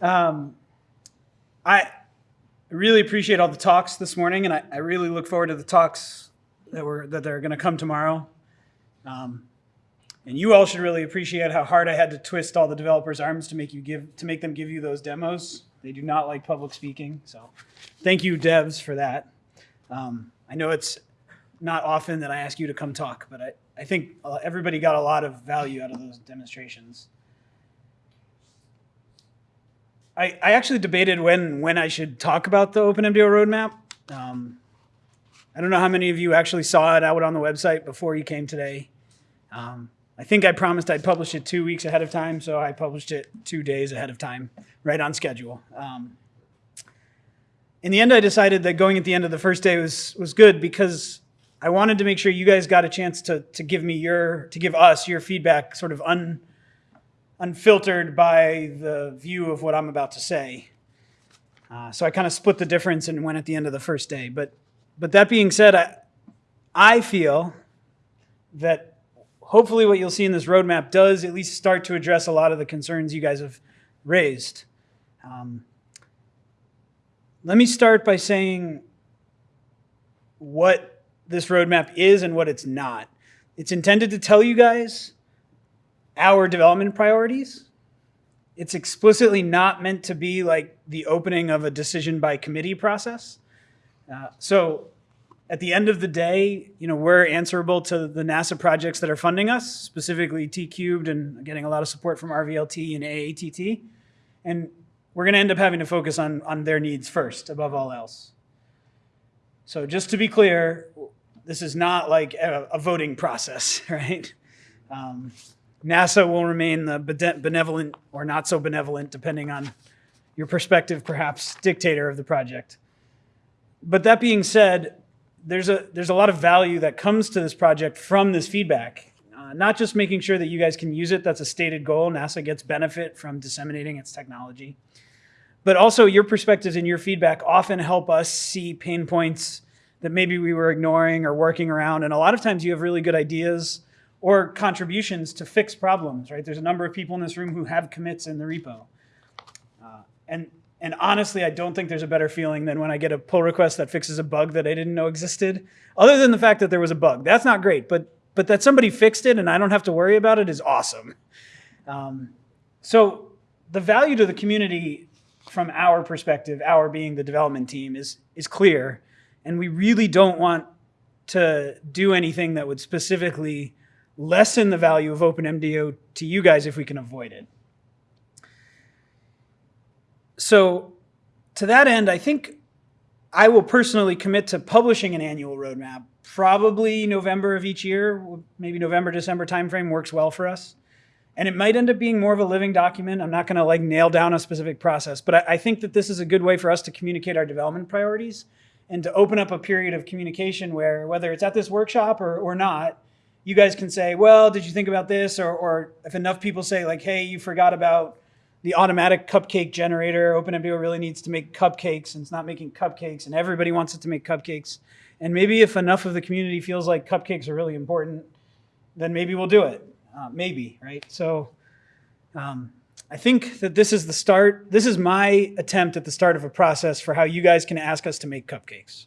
Um, I really appreciate all the talks this morning, and I, I really look forward to the talks that were that are going to come tomorrow. Um, and you all should really appreciate how hard I had to twist all the developers' arms to make you give to make them give you those demos. They do not like public speaking, so thank you, devs, for that. Um, I know it's not often that I ask you to come talk, but I, I think uh, everybody got a lot of value out of those demonstrations. I, I actually debated when when I should talk about the OpenMDAO roadmap. Um, I don't know how many of you actually saw it out on the website before you came today. Um, I think I promised I'd publish it two weeks ahead of time, so I published it two days ahead of time, right on schedule. Um, in the end, I decided that going at the end of the first day was was good because I wanted to make sure you guys got a chance to to give me your to give us your feedback, sort of un unfiltered by the view of what I'm about to say. Uh, so I kind of split the difference and went at the end of the first day. But but that being said, I I feel that hopefully what you'll see in this roadmap does at least start to address a lot of the concerns you guys have raised. Um, let me start by saying what this roadmap is and what it's not. It's intended to tell you guys our development priorities. It's explicitly not meant to be like the opening of a decision by committee process. Uh, so at the end of the day, you know, we're answerable to the NASA projects that are funding us, specifically T-Cubed and getting a lot of support from RVLT and AATT. And we're going to end up having to focus on, on their needs first, above all else. So just to be clear, this is not like a, a voting process, right? Um, NASA will remain the benevolent or not so benevolent, depending on your perspective, perhaps, dictator of the project. But that being said, there's a there's a lot of value that comes to this project from this feedback. Uh, not just making sure that you guys can use it, that's a stated goal. NASA gets benefit from disseminating its technology. But also your perspectives and your feedback often help us see pain points that maybe we were ignoring or working around. And a lot of times you have really good ideas or contributions to fix problems, right? There's a number of people in this room who have commits in the repo. Uh, and and honestly, I don't think there's a better feeling than when I get a pull request that fixes a bug that I didn't know existed. Other than the fact that there was a bug. That's not great, but, but that somebody fixed it and I don't have to worry about it is awesome. Um, so the value to the community from our perspective, our being the development team, is, is clear. And we really don't want to do anything that would specifically lessen the value of OpenMDAO to you guys if we can avoid it so to that end, I think I will personally commit to publishing an annual roadmap. Probably November of each year, maybe November, December timeframe works well for us. And it might end up being more of a living document. I'm not gonna like nail down a specific process, but I, I think that this is a good way for us to communicate our development priorities and to open up a period of communication where whether it's at this workshop or, or not, you guys can say, well, did you think about this? Or, or if enough people say like, hey, you forgot about the automatic cupcake generator. OpenMDAO really needs to make cupcakes and it's not making cupcakes and everybody wants it to make cupcakes. And maybe if enough of the community feels like cupcakes are really important, then maybe we'll do it. Uh, maybe, right? So um, I think that this is the start. This is my attempt at the start of a process for how you guys can ask us to make cupcakes.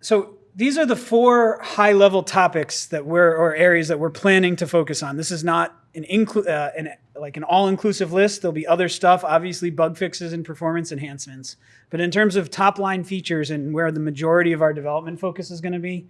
So these are the four high level topics that we're, or areas that we're planning to focus on. This is not an, uh, an like an all-inclusive list. There'll be other stuff, obviously bug fixes and performance enhancements. But in terms of top-line features and where the majority of our development focus is going to be,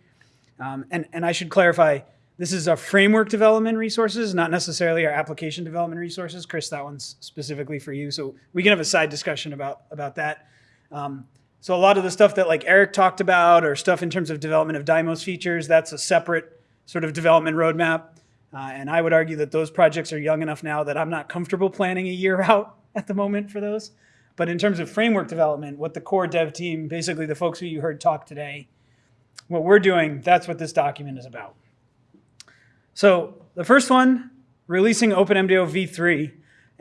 um, and, and I should clarify, this is our framework development resources, not necessarily our application development resources. Chris, that one's specifically for you. So we can have a side discussion about, about that. Um, so a lot of the stuff that like Eric talked about or stuff in terms of development of Dymos features, that's a separate sort of development roadmap. Uh, and I would argue that those projects are young enough now that I'm not comfortable planning a year out at the moment for those. But in terms of framework development, what the core dev team, basically the folks who you heard talk today, what we're doing, that's what this document is about. So the first one, releasing OpenMDAO v3.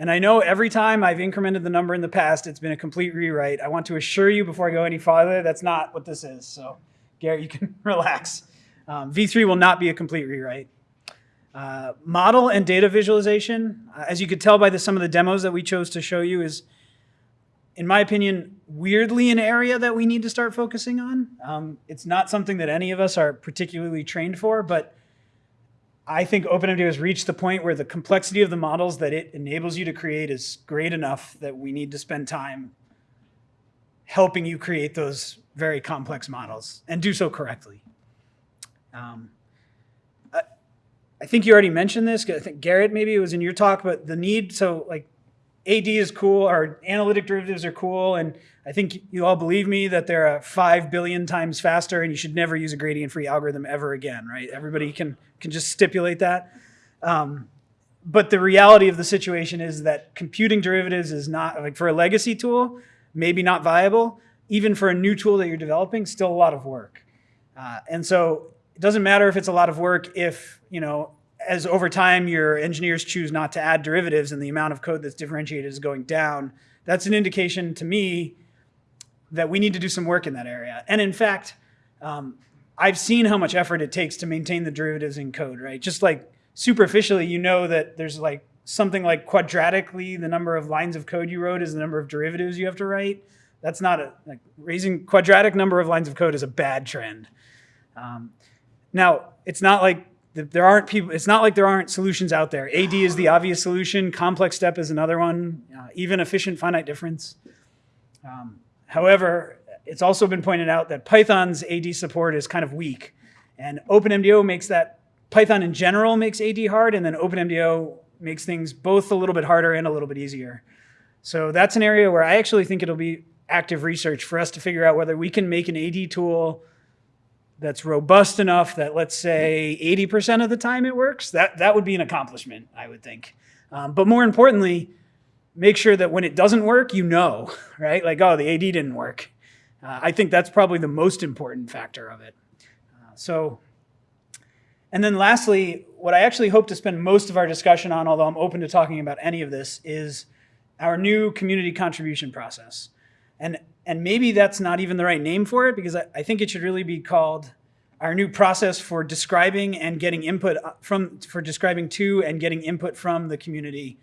And I know every time I've incremented the number in the past, it's been a complete rewrite. I want to assure you before I go any farther, that's not what this is. So Garrett, you can relax. Um, v3 will not be a complete rewrite. Uh, model and data visualization. Uh, As you could tell by the, some of the demos that we chose to show you is, in my opinion, weirdly an area that we need to start focusing on. Um, it's not something that any of us are particularly trained for, but I think OpenMDAO has reached the point where the complexity of the models that it enables you to create is great enough that we need to spend time helping you create those very complex models and do so correctly. Um, I, I think you already mentioned this. I think Garrett maybe it was in your talk, but the need, so like AD is cool, our analytic derivatives are cool, and I think you all believe me that they're uh, five billion times faster, and you should never use a gradient-free algorithm ever again, right? Everybody can can just stipulate that. Um, but the reality of the situation is that computing derivatives is not like for a legacy tool, maybe not viable. Even for a new tool that you're developing, still a lot of work. Uh, and so it doesn't matter if it's a lot of work if you know as over time your engineers choose not to add derivatives and the amount of code that's differentiated is going down, that's an indication to me that we need to do some work in that area. And in fact, um, I've seen how much effort it takes to maintain the derivatives in code, right? Just like superficially, you know that there's like something like quadratically the number of lines of code you wrote is the number of derivatives you have to write. That's not a, like raising quadratic number of lines of code is a bad trend. Um, now, it's not like there aren't people, it's not like there aren't solutions out there. AD is the obvious solution. Complex step is another one. Uh, even efficient finite difference. Um, however, it's also been pointed out that Python's AD support is kind of weak. And OpenMDAO makes that, Python in general makes AD hard, and then OpenMDAO makes things both a little bit harder and a little bit easier. So that's an area where I actually think it'll be active research for us to figure out whether we can make an AD tool that's robust enough that let's say 80% of the time it works, that, that would be an accomplishment, I would think. Um, but more importantly, make sure that when it doesn't work, you know, right? Like, oh, the AD didn't work. Uh, I think that's probably the most important factor of it. Uh, so, and then lastly, what I actually hope to spend most of our discussion on, although I'm open to talking about any of this, is our new community contribution process. And and maybe that's not even the right name for it because I, I, think it should really be called our new process for describing and getting input from, for describing to and getting input from the community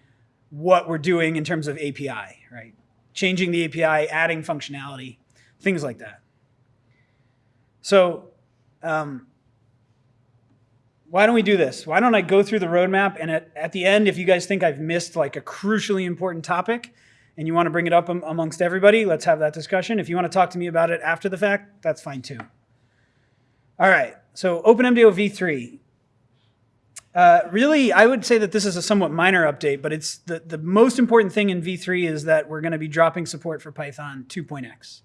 what we're doing in terms of API, right? Changing the API, adding functionality, things like that. So um, why don't we do this? Why don't I go through the roadmap and at, at the end, if you guys think I've missed like a crucially important topic, and you want to bring it up amongst everybody, let's have that discussion. If you want to talk to me about it after the fact, that's fine too. All right, so OpenMDAO v3. Uh, really, I would say that this is a somewhat minor update, but it's the, the most important thing in v3 is that we're going to be dropping support for Python 2.x.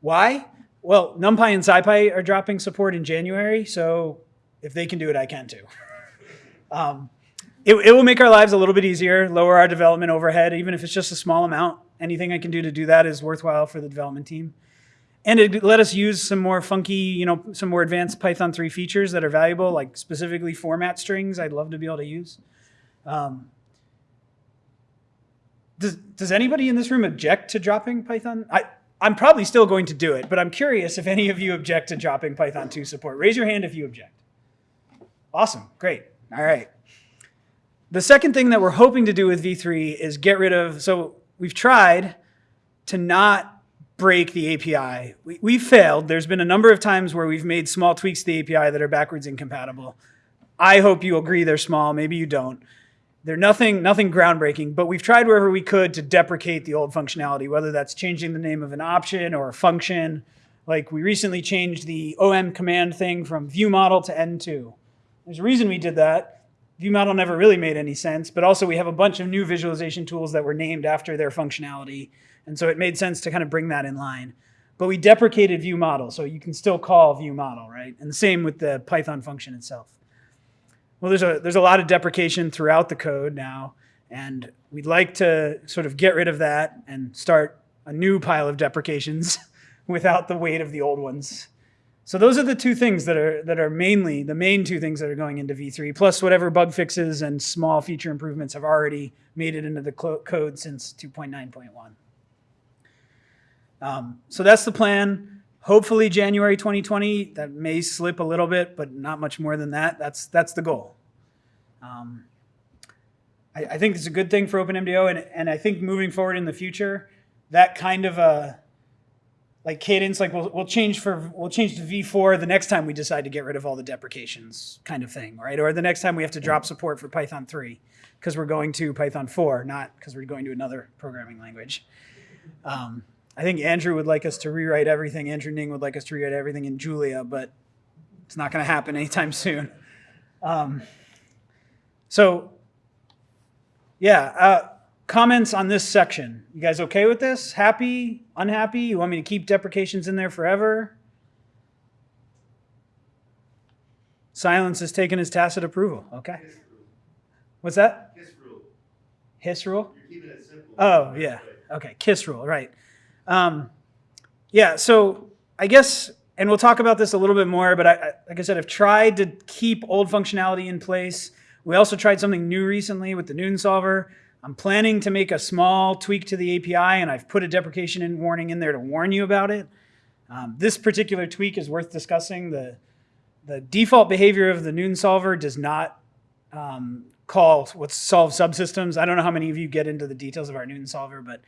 Why? Well, NumPy and SciPy are dropping support in January, so if they can do it, I can too. um, it, it will make our lives a little bit easier, lower our development overhead, even if it's just a small amount. Anything I can do to do that is worthwhile for the development team. And it let us use some more funky, you know, some more advanced Python 3 features that are valuable, like specifically format strings I'd love to be able to use. Um, does, does anybody in this room object to dropping Python? I, I'm probably still going to do it, but I'm curious if any of you object to dropping Python 2 support. Raise your hand if you object. Awesome, great, all right. The second thing that we're hoping to do with V3 is get rid of, so we've tried to not break the API. We, we've failed. There's been a number of times where we've made small tweaks to the API that are backwards incompatible. I hope you agree they're small. Maybe you don't. They're nothing, nothing groundbreaking, but we've tried wherever we could to deprecate the old functionality, whether that's changing the name of an option or a function. Like we recently changed the OM command thing from view model to N2. There's a reason we did that ViewModel never really made any sense, but also we have a bunch of new visualization tools that were named after their functionality. And so it made sense to kind of bring that in line. But we deprecated ViewModel, so you can still call ViewModel, right? And the same with the Python function itself. Well, there's a, there's a lot of deprecation throughout the code now, and we'd like to sort of get rid of that and start a new pile of deprecations without the weight of the old ones. So those are the two things that are that are mainly the main two things that are going into V3, plus whatever bug fixes and small feature improvements have already made it into the code since 2.9.1. Um, so that's the plan. Hopefully January 2020. That may slip a little bit, but not much more than that. That's that's the goal. Um, I, I think it's a good thing for OpenMDAO, and and I think moving forward in the future, that kind of a like cadence, like we'll we'll change for we'll change to V4 the next time we decide to get rid of all the deprecations, kind of thing, right? Or the next time we have to drop support for Python 3 because we're going to Python 4, not because we're going to another programming language. Um, I think Andrew would like us to rewrite everything. Andrew Ning would like us to rewrite everything in Julia, but it's not going to happen anytime soon. Um, so, yeah, uh, comments on this section. You guys okay with this? Happy? Unhappy? You want me to keep deprecations in there forever? Silence is taken as tacit approval. Okay. What's that? His rule. Hiss rule? You're keeping it simple. Oh, yeah. Okay, KISS rule, right. Um, yeah, so I guess, and we'll talk about this a little bit more, but I, I, like I said, I've tried to keep old functionality in place. We also tried something new recently with the Newton solver. I'm planning to make a small tweak to the API, and I've put a deprecation in warning in there to warn you about it. Um, this particular tweak is worth discussing. The, the default behavior of the Newton solver does not um, call what's solve subsystems. I don't know how many of you get into the details of our Newton solver, but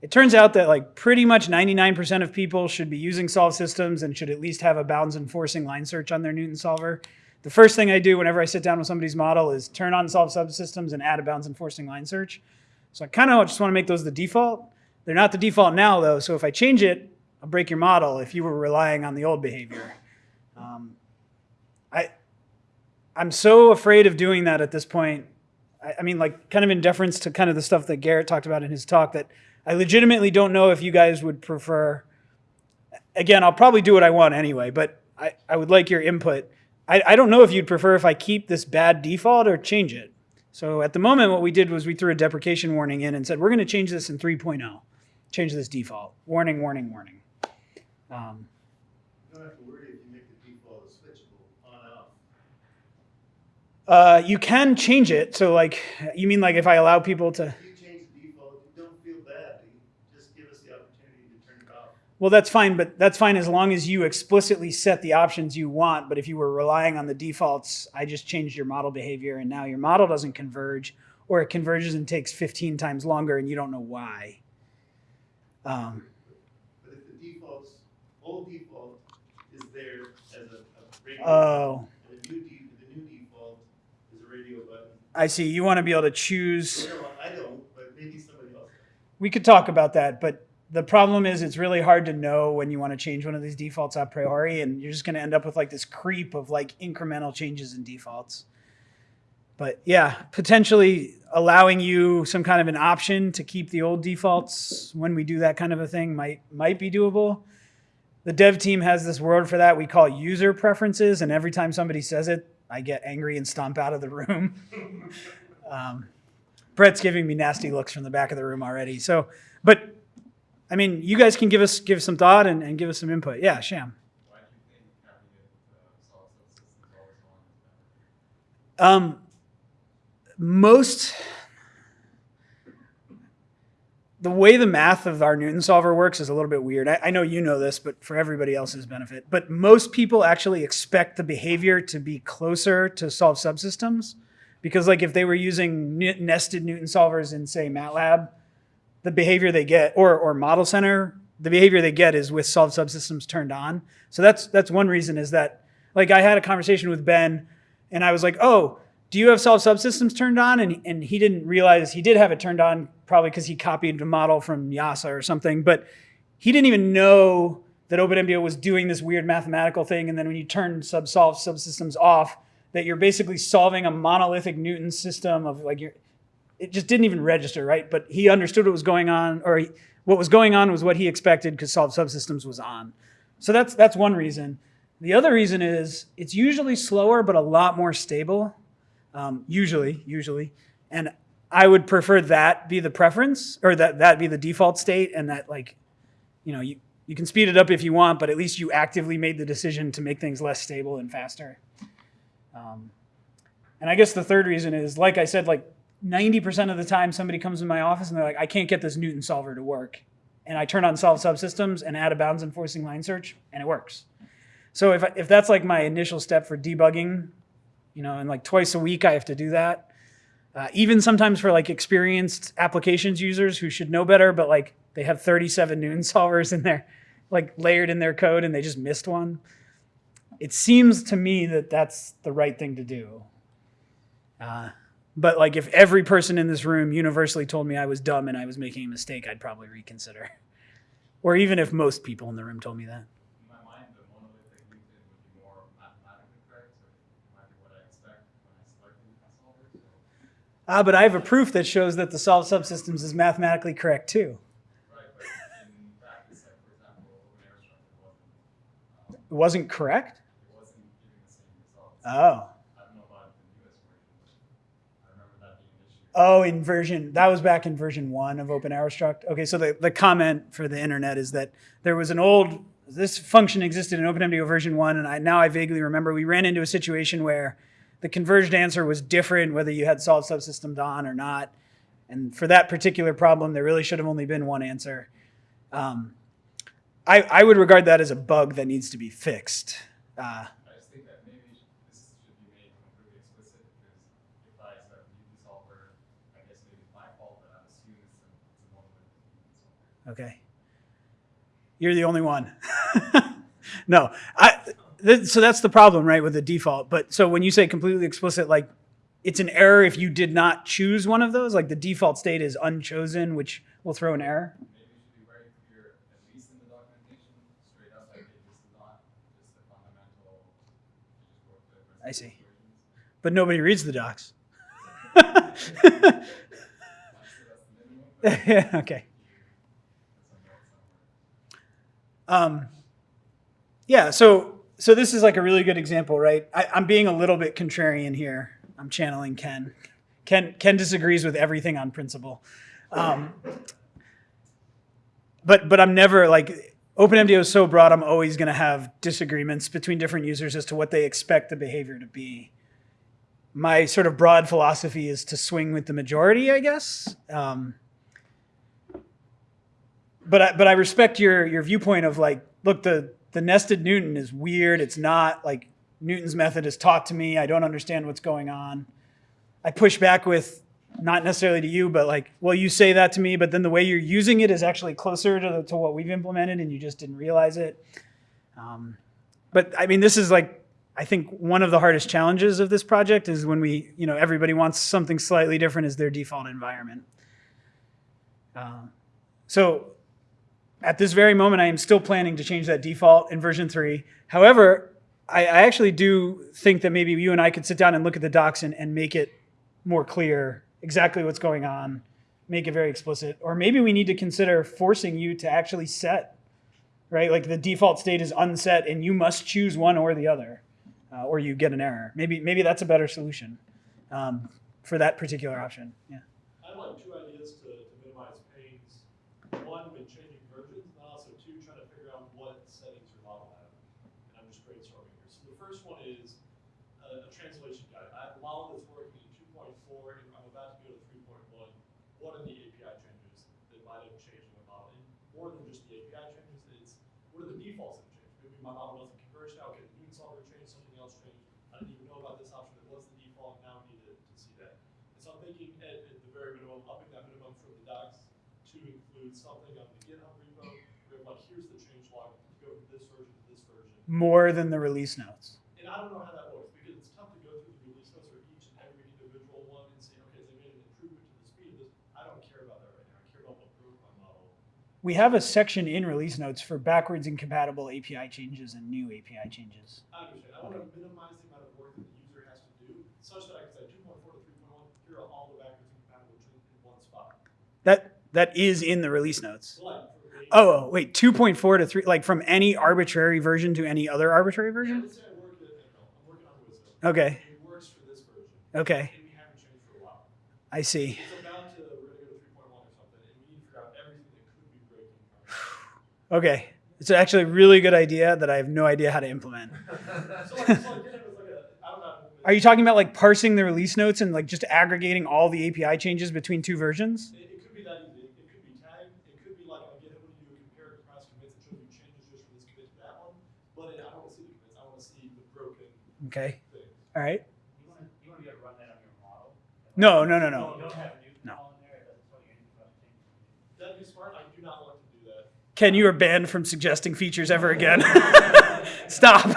it turns out that like pretty much 99% of people should be using solve systems and should at least have a bounds enforcing line search on their Newton solver. The first thing I do whenever I sit down with somebody's model is turn on solve subsystems and add a bounds enforcing line search. So I kind of just want to make those the default. They're not the default now though, so if I change it, I'll break your model if you were relying on the old behavior. Um, I, I'm so afraid of doing that at this point. I, I mean, like, kind of in deference to kind of the stuff that Garrett talked about in his talk, that I legitimately don't know if you guys would prefer. Again, I'll probably do what I want anyway, but I, I would like your input. I, I don't know if you'd prefer if I keep this bad default or change it. So at the moment, what we did was we threw a deprecation warning in and said, we're going to change this in 3.0. Change this default. Warning, warning, warning. Um, You don't have to worry if you make the default switchable on off. uh, you can change it. So like, you mean like if I allow people to, If you change the default, you don't feel bad. You Just give us the opportunity to turn it off. Well, that's fine, but that's fine as long as you explicitly set the options you want. But if you were relying on the defaults, I just changed your model behavior and now your model doesn't converge or it converges and takes 15 times longer and you don't know why. Um, But if the default's, old default is there as a, a radio. oh, And the new de, the new default is a radio button. I see. You want to be able to choose. You know, I don't, but maybe somebody else. does. We could talk about that, but the problem is it's really hard to know when you want to change one of these defaults a priori, and you're just going to end up with like this creep of like incremental changes in defaults. But yeah, potentially allowing you some kind of an option to keep the old defaults when we do that kind of a thing might might be doable. The dev team has this word for that we call user preferences, and every time somebody says it, I get angry and stomp out of the room. um, Brett's giving me nasty looks from the back of the room already. So, but I mean, you guys can give us give some thought and, and give us some input. Yeah, Sham. Um, most the way the math of our Newton solver works is a little bit weird. I, I know you know this, but for everybody else's benefit. But most people actually expect the behavior to be closer to solve subsystems, because like if they were using nested Newton solvers in say MATLAB, the behavior they get, or or Model Center, the behavior they get is with solved subsystems turned on. So that's that's one reason is that like I had a conversation with Ben, and I was like, oh, do you have solved subsystems turned on? And and he didn't realize he did have it turned on probably because he copied a model from Yasa or something, but he didn't even know that OpenMDAO was doing this weird mathematical thing. And then when you turn subsolved subsystems off, that you're basically solving a monolithic Newton system of like you're it just didn't even register, right? But he understood what was going on, or he, what was going on was what he expected because solved subsystems was on. So that's that's one reason. The other reason is it's usually slower, but a lot more stable. Um, usually, usually, and I would prefer that be the preference, or that that be the default state, and that like, you know, you you can speed it up if you want, but at least you actively made the decision to make things less stable and faster. Um, and I guess the third reason is, like I said, like 90% of the time somebody comes in my office and they're like, I can't get this Newton solver to work. And I turn on solve subsystems and add a bounds enforcing line search and it works. So if, if that's like my initial step for debugging, you know, and like twice a week I have to do that, Uh, even sometimes for like experienced applications users who should know better, but like they have 37 Newton solvers in there, like layered in their code and they just missed one. It seems to me that that's the right thing to do. Uh, but like if every person in this room universally told me I was dumb and I was making a mistake, I'd probably reconsider. Or even if most people in the room told me that. In my mind, the monolithic Newton would be more mathematically correct, so it might be what I expect when I select a solver, so. Ah, but I have a proof that shows that the solved subsystems is mathematically correct too. Right, but in practice, like for example, open air wasn't, It wasn't correct? it wasn't giving the same results. Oh. I don't know about the newest version, but I remember that being an issue. Oh, in version that was back in version one of Open OpenAeroStruct. Okay, so the, the comment for the internet is that there was an old this function existed in OpenMDAO version one, and I now I vaguely remember we ran into a situation where the converged answer was different whether you had solved subsystems on or not. And for that particular problem, there really should have only been one answer. Um, I, I would regard that as a bug that needs to be fixed. Uh, I just think that maybe sh- this should be made completely explicit, because if I set a Newton solver, I guess maybe it's my fault, but I'm assuming it's a, it's a monolithic Newton solver. Okay. You're the only one. no, I. Th- so that's the problem, right, with the default. But so when you say completely explicit, like it's an error if you did not choose one of those. Like the default state is unchosen, which will throw an error. Maybe it should be very clear, at least in the documentation, straight up, like, hey, this is not just a fundamental, you just wrote the I see. But nobody reads the docs. I'd say that's the minimum, but yeah, okay. it's a note somewhere. Um, yeah, so so this is like a really good example, right? I, I'm being a little bit contrarian here. I'm channeling Ken. Ken Ken disagrees with everything on principle. Um, but but I'm never like OpenMDAO is so broad. I'm always going to have disagreements between different users as to what they expect the behavior to be. My sort of broad philosophy is to swing with the majority, I guess. Um, but I, but I respect your your viewpoint of like, look, the the nested Newton is weird. It's not like Newton's method is taught to me. I don't understand what's going on. I push back with not necessarily to you, but like, well, you say that to me, but then the way you're using it is actually closer to, the, to what we've implemented, and you just didn't realize it. Um, but I mean, this is like, I think one of the hardest challenges of this project is when we, you know, everybody wants something slightly different as their default environment. Uh, so at this very moment, I am still planning to change that default in version three. However, I, I actually do think that maybe you and I could sit down and look at the docs and, and make it more clear exactly what's going on, make it very explicit. Or maybe we need to consider forcing you to actually set, right? Like the default state is unset and you must choose one or the other, uh, or you get an error. Maybe, maybe that's a better solution um, for that particular option. Yeah. I like two ideas to, to minimize pains. One, when changing versions, and also two, trying to figure out what settings your model have. And I'm just brainstorming here. So the first one is a, a translation guide. I have a model that's working in two point four, and I'm about to go to three point one. What are the API changes that might have changed in the model? And more than just the API changes, it's what are the defaults that have changed? Maybe my model wasn't converged now, okay, the Newton solver changed, something else changed. I didn't even know about this option that was the default, now I need to, to see that. And so I'm thinking at, at the very minimum, upping that minimum from the docs to include something on the GitHub repo, where like, here's the change log, go from this version to this version. More than the release notes. And I don't know how that works, because it's tough to go through the release notes for each and every individual one and say, okay, they made an improvement to the speed of this. I don't care about that right now, I care about what broke my model. We have a section in release notes for backwards incompatible API changes and new API changes. I understand, I wanna minimize the amount of work that the user has to do, such that I can say two point four to three point one, here are all the backwards incompatible changes in one spot. That that is in the release notes. So like, for me. Oh, oh, wait, 2.4 to 3 like from any arbitrary version to any other arbitrary version? Let's say I work at, I'm working on Okay. It works for this version. Okay. And we haven't changed for a while. I see. It's about to, we're gonna go to three point one or something, and we need to figure out everything that could be breaking. from it. Okay. It's actually a really good idea that I have no idea how to implement. So like, so like, GitHub is like a, I don't know. Are you talking about like parsing the release notes and like just aggregating all the API changes between two versions? Smart, I do not want to do that. Ken, you are banned from suggesting features ever again. Stop. These are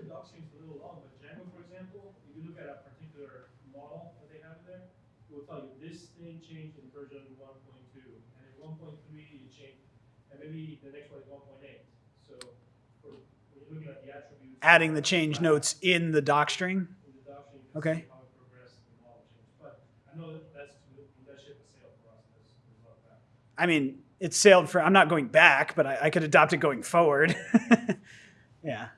doc seems a little long, but Django, for example, if you look at a particular model they have there, it will tell you this thing changed version one point two, and in one point three, it changed, maybe the next one is one point eight. So, for, when you're looking at the attributes. Adding the change notes in the doc string. Okay. I mean, it sailed for, I'm not going back, but I, I could adopt it going forward. yeah.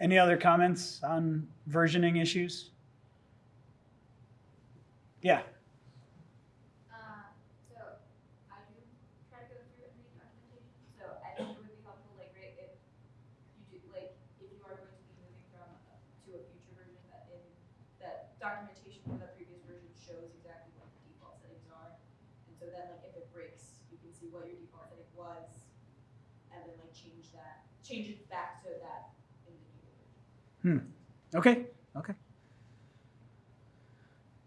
Any other comments on versioning issues? Yeah. Uh, so I do try to go through and read documentation, so I think it would be helpful, like, right, if you do, like, if you are going to be moving from, a- to a future version, that in, that documentation for the previous version shows exactly what the default settings are. And so then, like, if it breaks, you can see what your default setting was, and then like change that, change it back to that version. Okay. Okay.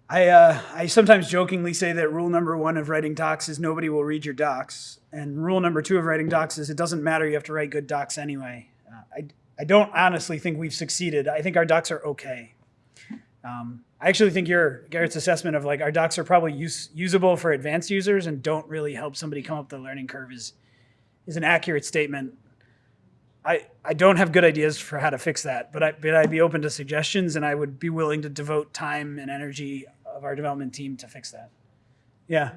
I uh, I sometimes jokingly say that rule number one of writing docs is nobody will read your docs, and rule number two of writing docs is it doesn't matter. You have to write good docs anyway. Uh, I I don't honestly think we've succeeded. I think our docs are okay. Um, I actually think your Garrett's assessment of like our docs are probably use, usable for advanced users and don't really help somebody come up the learning curve is is an accurate statement. I, I don't have good ideas for how to fix that, but I but I'd be open to suggestions and I would be willing to devote time and energy of our development team to fix that. Yeah.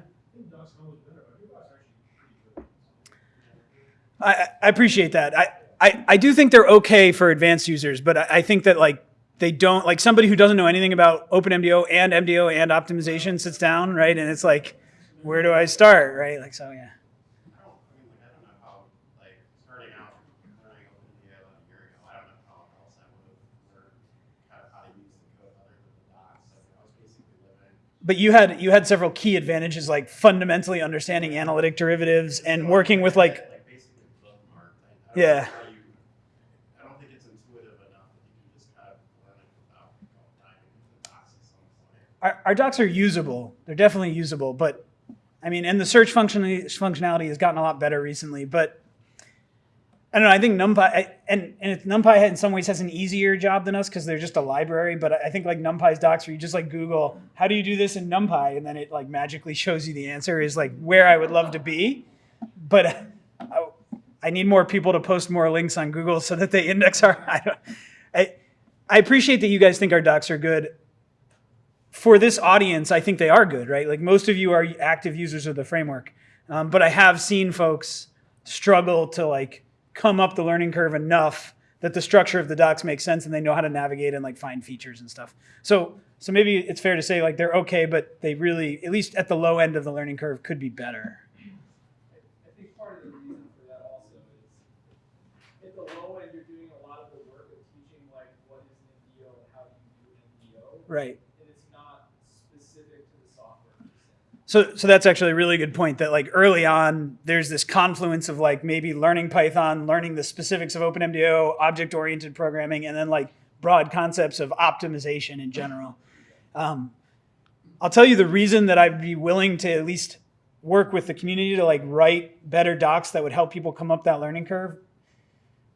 I I appreciate that. I, I, I do think they're okay for advanced users, but I, I think that like they don't like somebody who doesn't know anything about OpenMDAO and MDO and optimization sits down, right? And it's like, where do I start, right? Like so, yeah. I don't, I mean, like, I don't know how, like, starting out, learning OpenGL a year ago, I don't know how else I would have learned kind of how to use the code other than the docs. I mean, I was basically living. But you had you had several key advantages like fundamentally understanding analytic derivatives and working with like Like, basically bookmarked. I- I don't Yeah. know how you- I don't think it's intuitive enough that you can just kind of learn it without going diving into the docs at some point. our, our docs are usable. They're definitely usable, but I mean, and the search function, functionality has gotten a lot better recently. But I don't know. I think NumPy and and it's, NumPy in some ways has an easier job than us because they're just a library. But I think like NumPy's docs, where you just like Google, how do you do this in NumPy, and then it like magically shows you the answer is like where I would love to be. But I, I need more people to post more links on Google so that they index our. I, I I appreciate that you guys think our docs are good for this audience, I think they are good, right? Like most of you are active users of the framework, um, but I have seen folks struggle to like come up the learning curve enough that the structure of the docs makes sense and they know how to navigate and like find features and stuff. So, so maybe it's fair to say like they're okay, but they really, at least at the low end of the learning curve, could be better. I think part of the reason for that also is at the low end, you're doing a lot of the work of teaching like what is an MDO how do you do MDO, Right. and it's not specific to the software. per se. So, so that's actually a really good point that like early on, there's this confluence of like maybe learning Python, learning the specifics of OpenMDAO, object-oriented programming, and then like broad concepts of optimization in general. Um, I'll tell you the reason that I'd be willing to at least work with the community to like write better docs that would help people come up that learning curve.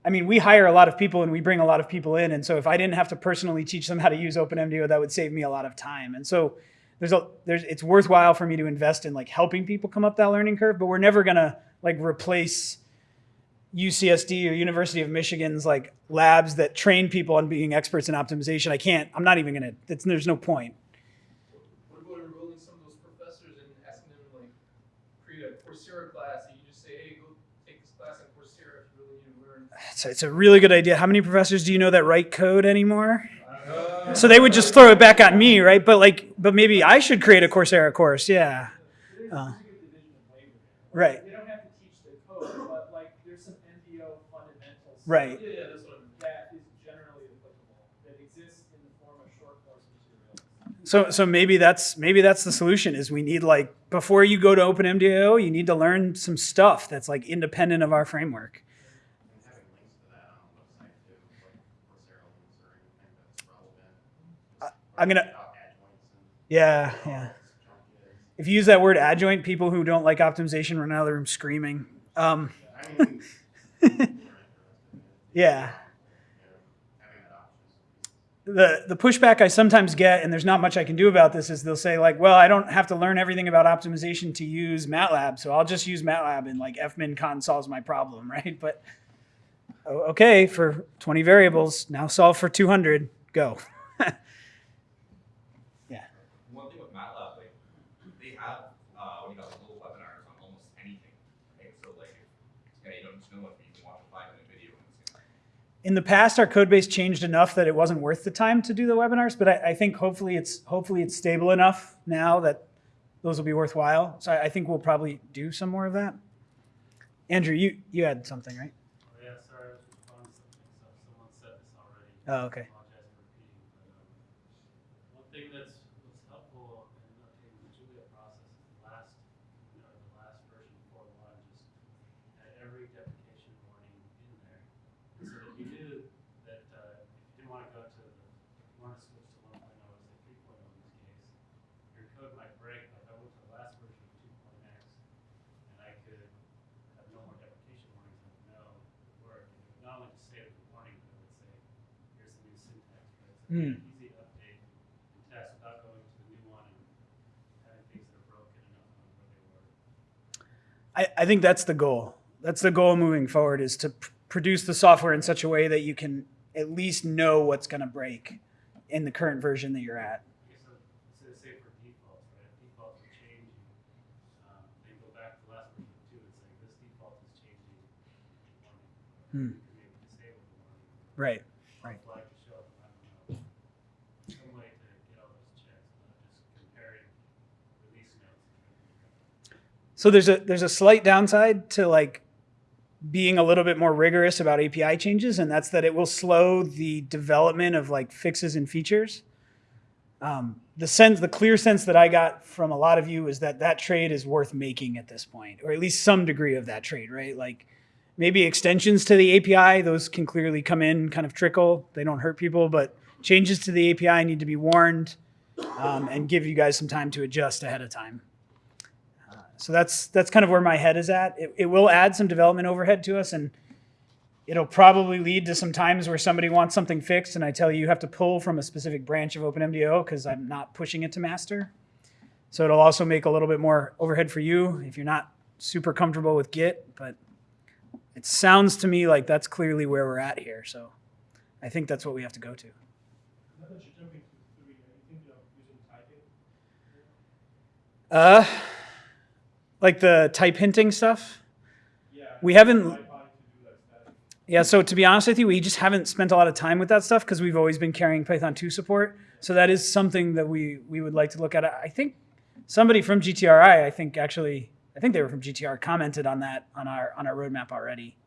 I mean, we hire a lot of people and we bring a lot of people in, and so if I didn't have to personally teach them how to use OpenMDAO, that would save me a lot of time. And so there's a there's it's worthwhile for me to invest in like helping people come up that learning curve, but we're never gonna like replace UCSD or University of Michigan's like labs that train people on being experts in optimization. I can't. I'm not even gonna. It's, there's no point. What about enrolling some of those professors and asking them like create a Coursera class and you just say, hey, go take this class on Coursera if you really need to learn. It's, it's a really good idea. How many professors do you know that write code anymore? So they would just throw it back on me, right? But like, but maybe I should create a Coursera course. Yeah. Uh. there's a good division of labor there. Right. They don't have to teach the code, but like there's some MDO fundamentals. Right. yeah, yeah, that's what I'm. That is generally applicable, that exists in the form of short course materials. So so maybe that's maybe that's the solution is we need like before you go to OpenMDAO, you need to learn some stuff that's like independent of our framework. And having links to that on the website too, like Coursera links or I'm gonna- Yeah, yeah. If you use that word adjoint, people who don't like optimization run out of the room screaming. Um. Yeah. The the pushback I sometimes get, and there's not much I can do about this, is they'll say like, "Well, I don't have to learn everything about optimization to use MATLAB, so I'll just use MATLAB and like fmincon solves my problem, right?" But okay, for 20 variables, now solve for 200. Go. One thing with MATLAB, like, they have, uh, when you got like little webinars on almost anything, right? So like, yeah, you don't just know if you can watch a five minute video and it's gonna. In the past, our code base changed enough that it wasn't worth the time to do the webinars, but I, I think hopefully it's hopefully it's stable enough now that those will be worthwhile. So I, I think we'll probably do some more of that. Andrew, you you had something, right? Oh, yeah, sorry, I was responding to something, so someone said this already. Oh, okay. I apologize for repeating, but, um, one thing that's, was helpful in updating the Julia process is the last, you know, the last version four one just had every deprecation warning in there. So that you knew that, uh, if you didn't wanna go to the, you wanna switch to one point oh, say three point oh in this case, your code might break, like I went to the last version of two point X, and I could have no more deprecation warnings, I would know it worked. And it would not only just say the warning, but it would say, here's the new right? It's easy update and test without going to the new one and having things that are broken and not knowing where they were. I, I think that's the goal. That's the goal moving forward is to pr- produce the software in such a way that you can at least know what's going to break in the current version that you're at. I guess I'd say, say for defaults, right? If defaults are changing, um, then go back to the last version of two and say, this default is changing warning. Hmm. You can maybe disable the warning. Right. Or Right. Flag to show, I don't know. Some way to get all those checks, not just comparing release notes. So there's a there's a slight downside to like being a little bit more rigorous about API changes, and that's that it will slow the development of like fixes and features. Um, the sense, the clear sense that I got from a lot of you is that that trade is worth making at this point, or at least some degree of that trade, right? Like maybe extensions to the API, those can clearly come in, kind of trickle. They don't hurt people, but changes to the API need to be warned um, and give you guys some time to adjust ahead of time. So that's that's kind of where my head is at. It, it will add some development overhead to us, and it'll probably lead to some times where somebody wants something fixed, and I tell you you have to pull from a specific branch of OpenMDAO because I'm not pushing it to master. So it'll also make a little bit more overhead for you if you're not super comfortable with Git. But it sounds to me like that's clearly where we're at here. So I think that's what we have to go to. Now that you're jumping to three, are you thinking of using typing? Uh, like the type hinting stuff. Yeah. We haven't-. Yeah, so to be honest with you, we just haven't spent a lot of time with that stuff because we've always been carrying Python 2 support. So that is something that we we would like to look at. I think somebody from GTRI, I think actually, I think they were from GTR, commented on that on our on our roadmap already.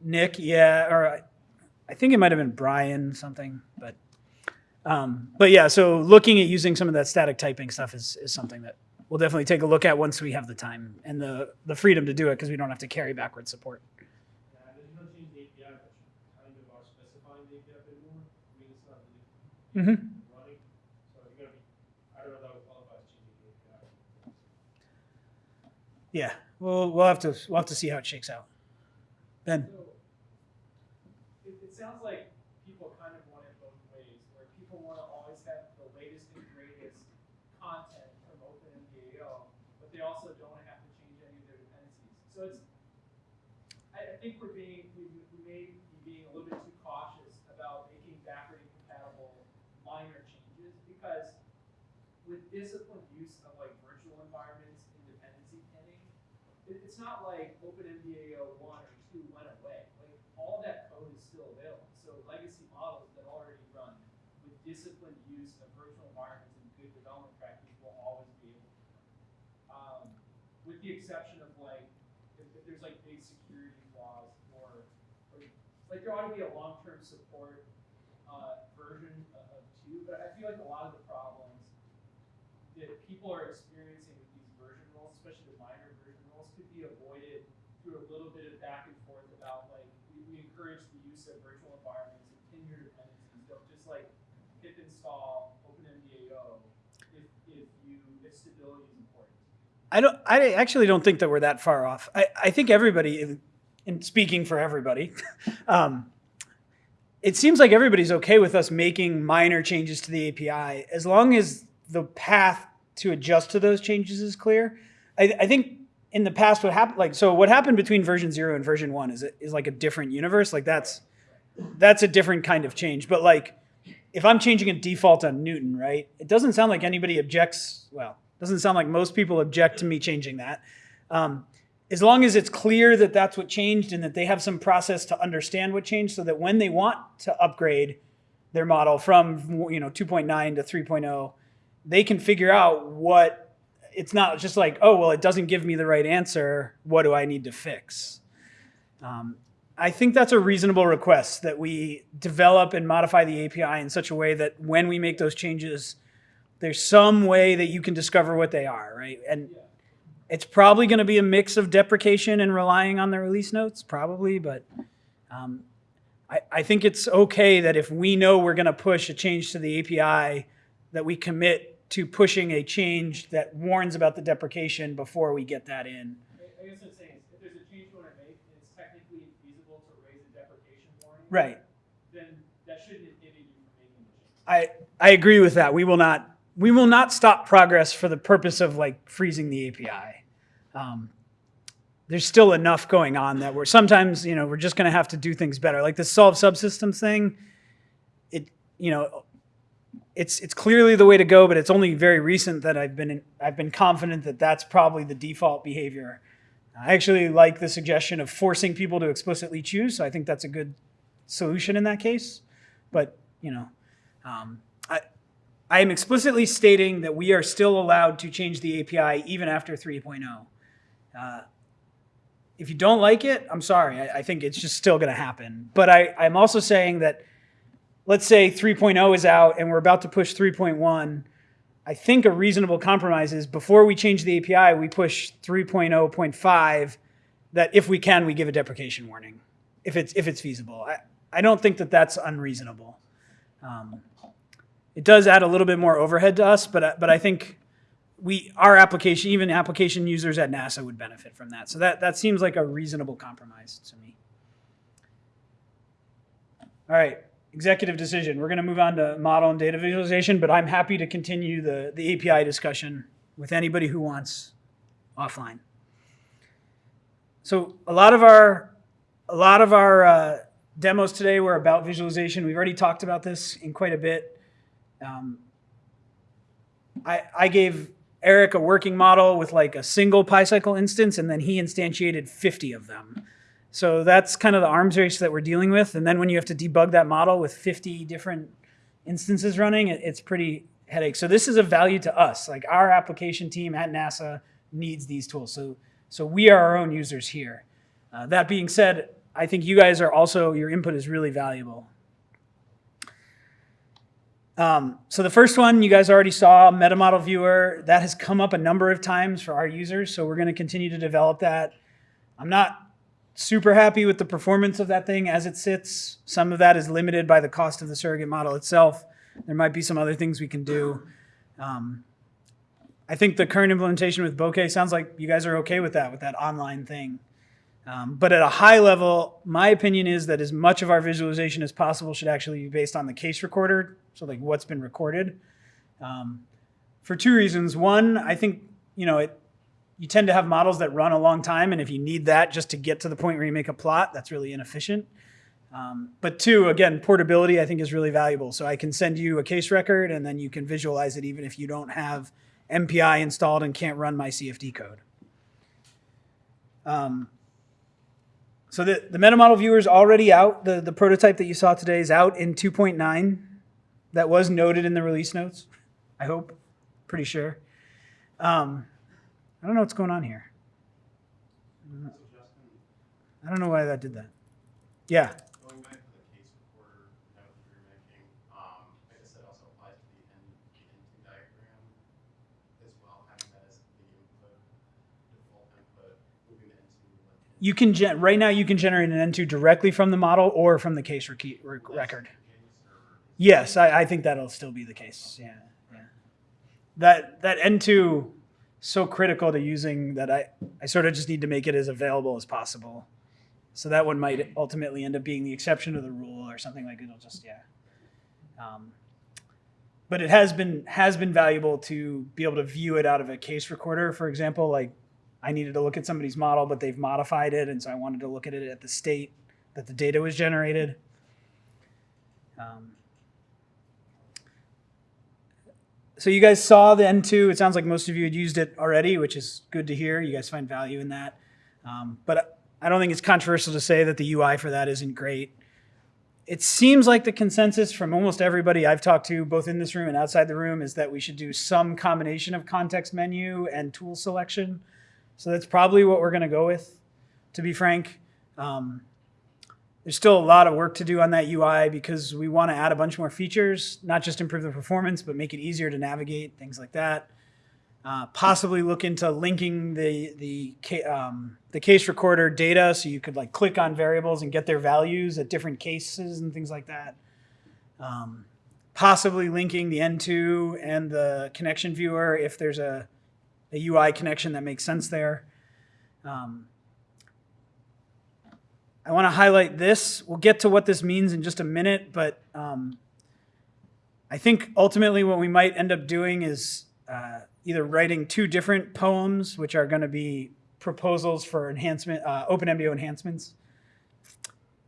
Nick. Yeah, or I think it might have been Brian something, but um, but yeah. So looking at using some of that static typing stuff is is something that we'll definitely take a look at once we have the time and the the freedom to do it because we don't have to carry backward support. Yeah, and then you don't change the API, but you kind of are specifying the API a bit more. I mean, it's not really Mm-hmm. running, so you gotta be, I don't know if that would qualify as changing the API. Yeah, we'll we'll have to we'll have to see how it shakes out. Ben, So, it, it sounds like people kind of want it both ways, where people want to always have the latest and greatest content from OpenMDAO, but they also don't have to change any of their dependencies. So it's, I, I think we're being, we, we may be being a little bit too cautious about making backward compatible minor changes, because with disciplined use of like virtual environments and dependency pinning, it, it's not like OpenMDAO one or two went away. Like all that code is still available. So legacy models that already run with disciplined use of virtual environments and good development practice will always be able to run. Um, with the exception of like if, if there's like big security flaws or, or like there ought to be a long-term support uh, version of, of two. But I feel like a lot of the problems that people are experiencing with these version roles, especially the minor version roles, could be avoided through a little bit of back and forth about like we, we encourage the use of virtual environments and pin your dependencies. Don't just like pip install OpenMDAO if, if you, if stability. I don't. I actually don't think that we're that far off. I, I think everybody, in speaking for everybody, um, it seems like everybody's okay with us making minor changes to the API as long as the path to adjust to those changes is clear. I, I think in the past, what happened, like, so what happened between version zero and version one is is like a different universe. Like that's that's a different kind of change. But like, if I'm changing a default on Newton, right? It doesn't sound like anybody objects. Well, doesn't sound like most people object to me changing that. Um, as long as it's clear that that's what changed and that they have some process to understand what changed, so that when they want to upgrade their model from you know 2.9 to 3.0, they can figure out what. It's not just like, oh well, it doesn't give me the right answer. What do I need to fix? Um, I think that's a reasonable request that we develop and modify the API in such a way that when we make those changes, there's some way that you can discover what they are, right? And Yeah. it's probably going to be a mix of deprecation and relying on the release notes, probably, but um, I, I think it's okay that if we know we're going to push a change to the API, that we commit to pushing a change that warns about the deprecation before we get that in. I, guess what I'm saying is, if there's a change you wanna make, and it's technically feasible to raise a deprecation warning. Right. Then that shouldn't inhibit you from making the change. I, I agree with that. We will not we will not stop progress for the purpose of like freezing the API. Um, there's still enough going on that we're sometimes you know we're just going to have to do things better. Like the solve subsystems thing, it you know it's it's clearly the way to go, but it's only very recent that I've been I've been confident that that's probably the default behavior. I actually like the suggestion of forcing people to explicitly choose. So I think that's a good solution in that case. But you know, um, I am explicitly stating that we are still allowed to change the API even after 3.0. Uh, if you don't like it, I'm sorry. I, I think it's just still going to happen. But I, I'm also saying that, let's say 3.0 is out and we're about to push 3.1. I think a reasonable compromise is before we change the API, we push 3.0.5. That if we can, we give a deprecation warning, if it's if it's feasible. I, I don't think that that's unreasonable. Um, it does add a little bit more overhead to us, but I- but I think we our application, even application users at NASA, would benefit from that. So that that seems like a reasonable compromise to me. All right, executive decision. We're going to move on to model and data visualization, but I'm happy to continue the the API discussion with anybody who wants offline. So a lot of our a lot of our uh, demos today were about visualization. We've already talked about this in quite a bit. Um, I, I gave Eric a working model with like a single PyCycle instance, and then he instantiated 50 of them. So that's kind of the arms race that we're dealing with. And then when you have to debug that model with 50 different instances running, it, it's pretty headache. So this is a value to us. Like our application team at NASA needs these tools. So, so we are our own users here. Uh, that being said, I think you guys are also, your input is really valuable. Um, so the first one you guys already saw, Meta Model Viewer, that has come up a number of times for our users. So we're going to continue to develop that. I'm not super happy with the performance of that thing as it sits. Some of that is limited by the cost of the surrogate model itself. There might be some other things we can do. Um, I think the current implementation with Bokeh sounds like you guys are okay with that, with that online thing. Um, but at a high level, my opinion is that as much of our visualization as possible should actually be based on the case recorder, so like what's been recorded. Um, for two reasons. One, I think you know it. You tend to have models that run a long time, and if you need that just to get to the point where you make a plot, that's really inefficient. Um, but two, again, portability I think is really valuable. So I can send you a case record, and then you can visualize it even if you don't have MPI installed and can't run my CFD code. Um, so the, the meta model viewer is already out. The, the prototype that you saw today is out in 2.9. That was noted in the release notes, I hope. Pretty sure. Um, I don't know what's going on here. I don't know why that did that. Yeah. going back to the case recorder note you were making, um, I guess that also applies to the N, the N2 diagram as well, having that as the input, default input, moving the N2 like. in- You can gen- right now you can generate an N2 directly from the model or from the case rec- rec- record. That's the case, or is Yes, I, I think that'll still be the case. Yeah, yeah. That that N2 so critical to using that I I sort of just need to make it as available as possible. So that one might ultimately end up being the exception to the rule or something like it'll just yeah. Um, but it has been has been valuable to be able to view it out of a case recorder, for example. Like I needed to look at somebody's model, but they've modified it, and so I wanted to look at it at the state that the data was generated. Um, so you guys saw the N2. It sounds like most of you had used it already, which is good to hear. You guys find value in that. Um, but I don't think it's controversial to say that the UI for that isn't great. It seems like the consensus from almost everybody I've talked to, both in this room and outside the room, is that we should do some combination of context menu and tool selection. So that's probably what we're going to go with, to be frank. Um, there's still a lot of work to do on that UI because we want to add a bunch more features, not just improve the performance, but make it easier to navigate, things like that. Uh, possibly look into linking the the um, the case recorder data so you could like click on variables and get their values at different cases and things like that. Um, possibly linking the N2 and the connection viewer if there's a, a UI connection that makes sense there. Um, I want to highlight this. We'll get to what this means in just a minute, but um, I think ultimately what we might end up doing is uh, either writing two different poems, which are going to be proposals for enhancement, uh, OpenMDAO enhancements.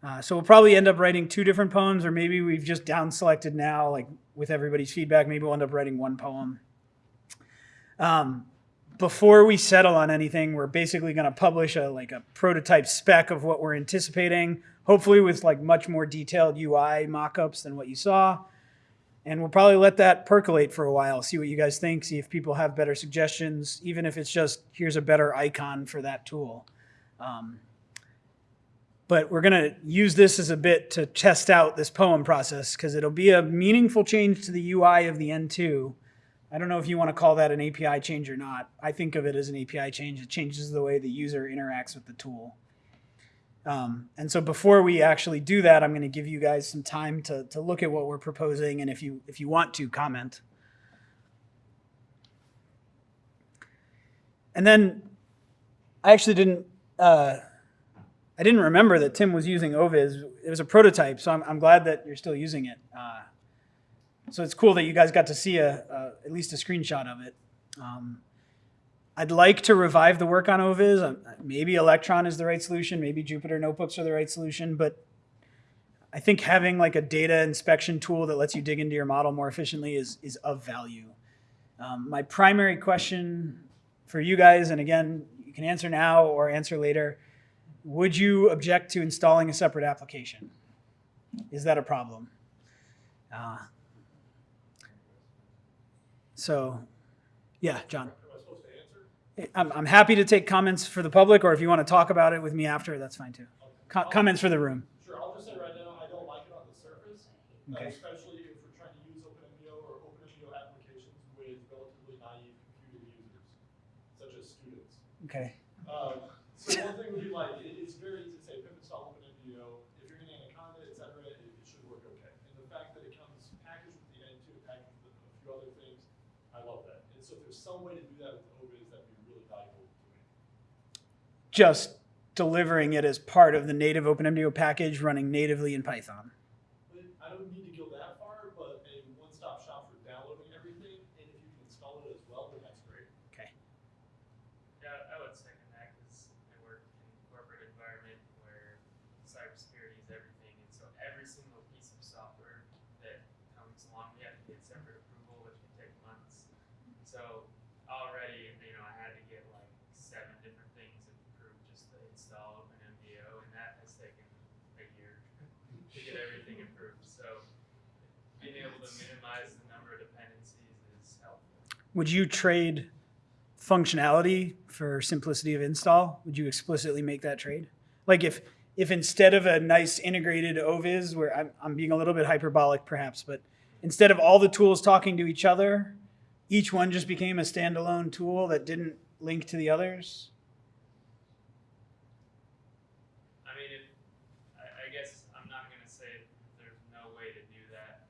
Uh, so we'll probably end up writing two different poems, or maybe we've just down selected now, like with everybody's feedback, maybe we'll end up writing one poem. Um, before we settle on anything, we're basically going to publish a like a prototype spec of what we're anticipating, hopefully with like much more detailed UI mockups than what you saw. And we'll probably let that percolate for a while, see what you guys think, see if people have better suggestions, even if it's just here's a better icon for that tool. Um, but we're going to use this as a bit to test out this poem process because it'll be a meaningful change to the UI of the N2. I don't know if you want to call that an API change or not. I think of it as an API change. It changes the way the user interacts with the tool. Um, and so before we actually do that, I'm going to give you guys some time to, to look at what we're proposing, and if you if you want to comment. And then I actually didn't uh, I didn't remember that Tim was using Oviz. It was a prototype, so I'm, I'm glad that you're still using it. Uh, so it's cool that you guys got to see a, at least a screenshot of it. Um, I'd like to revive the work on Oviz. Uh, Maybe Electron is the right solution. Maybe Jupyter Notebooks are the right solution. But I think having like a data inspection tool that lets you dig into your model more efficiently is, is of value. Um, my primary question for you guys, and again, you can answer now or answer later, would you object to installing a separate application? Is that a problem? Uh, so, yeah, John. Am I supposed to answer? I'm, I'm happy to take comments for the public, or if you want to talk about it with me after, that's fine too. Co- comments for the room. Sure, I'll just say right now, I don't like it on the surface, uh, Okay. especially if we're trying to use OpenMDAO or OpenMDAO applications with relatively naive computer users, such as students. Okay. Um, so one thing would be like, it, it's very easy to say pip install OpenMDAO, if you're in Anaconda, et cetera, it, it should work okay. And the fact that it comes packaged with the N2, packaged with a few other things, I love that. And so if there's some way to do that with Oviz, that'd be really valuable. Just delivering it as part of the native OpenMDAO package running natively in Python. But I don't need to go that far, but a one-stop shop for downloading everything, and if you can install it as well, then that's great. Okay. Yeah, I would second that because I work in a corporate environment where cybersecurity is everything, and so every single piece of software that comes along, we have to get separate approval, which can take months. So already, you know, I had to get like seven different things approved just to install OpenMDAO, and that has taken a year to get everything approved. So being able to minimize the number of dependencies is helpful. Would you trade functionality for simplicity of install? Would you explicitly make that trade? Like if if instead of a nice integrated OVIS, where I'm, I'm being a little bit hyperbolic perhaps, but instead of all the tools talking to each other, each one just became a standalone tool that didn't link to the others? I mean, if, I, I guess I'm not gonna say there's no way to do that.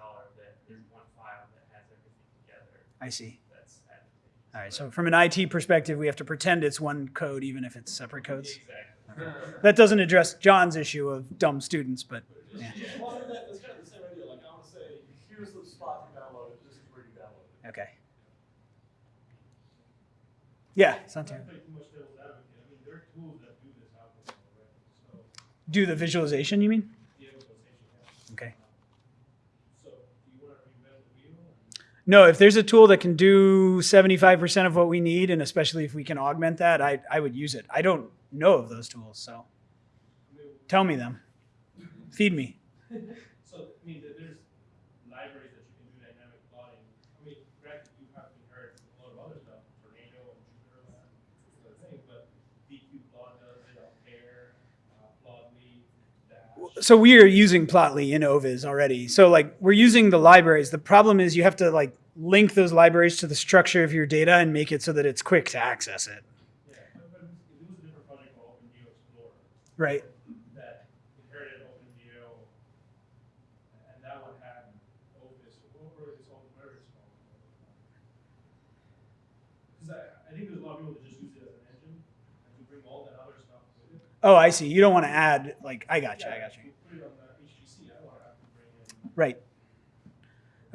installer that there's one file that has everything together. I see. That's. All right. So from an IT perspective, we have to pretend it's one code, even if it's separate codes. Exactly. That doesn't address John's issue of dumb students, but yeah. Well, I mean, that, that's kind of the same idea, like, I wanna say, here's the spot to download it, this is where you mean? it. okay. Yeah, it's not Not too. to play too much devil's advocate, I mean, there are tools that do this out there already, so, Do the visualization, you mean? the visualization, yeah. Okay. So, do you wanna reinvent the wheel? and- No, if there's a tool that can do 75% of what we need, and especially if we can augment that, I, I would use it. I don't know of those tools, so tell me them. Feed me. So, I mean, there- there's libraries that you can do dynamic plotting. I mean, granted, you haven't heard a lot of other stuff, Tornado and Jupyter Lab, other things, but DQ plot does it, Ampere, uh, Plotly, Dash. So we are using Plotly in Ovis already. So like we're using the libraries. The problem is you have to like link those libraries to the structure of your data and make it so that it's quick to access it. Yeah, but but it was a different project called OpenGeo Explorer Right. that inherited OpenGeo, and that one had Opus, what were its own, where it's called? Because I, I think there's a lot of people that just use it as an engine, and to bring all that other stuff with it. Oh, I see. You don't want to add like I got you. I got you. Put it on the HPC, I don't wanna have to bring in. Right.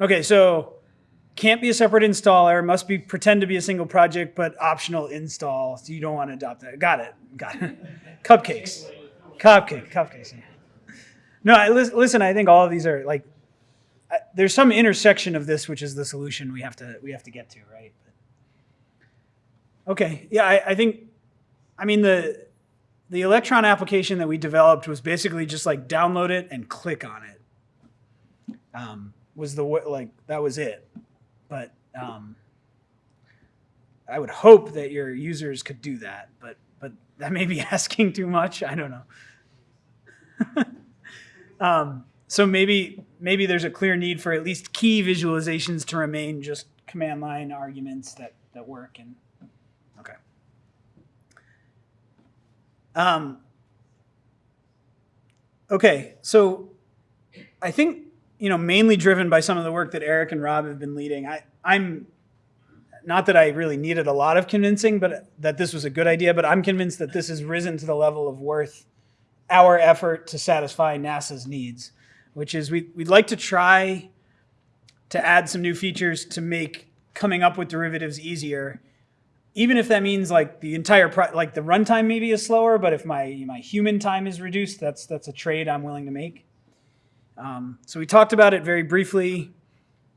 Okay, so can't be a separate installer, must be pretend to be a single project, but optional install. So you don't want to adopt that. Got it. Got it. Cupcakes. Cupcake. Cupcakes. No, I, listen. I think all of these are like. I, there's some intersection of this, which is the solution we have to we have to get to, right? Okay. Yeah, I, I think. I mean the the Electron application that we developed was basically just like download it and click on it um, was the like that was it. But um, i would hope that your users could do that but but that may be asking too much. I don't know. Um, so maybe maybe there's a clear need for at least key visualizations to remain just command line arguments that that work and okay. Um, okay so I think you know mainly driven by some of the work that Eric and Rob have been leading. I I'm not that I really needed a lot of convincing, but that this was a good idea. But I'm convinced that this has risen to the level of worth our effort to satisfy NASA's needs, which is we we'd like to try to add some new features to make coming up with derivatives easier. Even if that means like the entire like the runtime maybe is slower, but if my my human time is reduced, that's that's a trade I'm willing to make. Um, so we talked about it very briefly.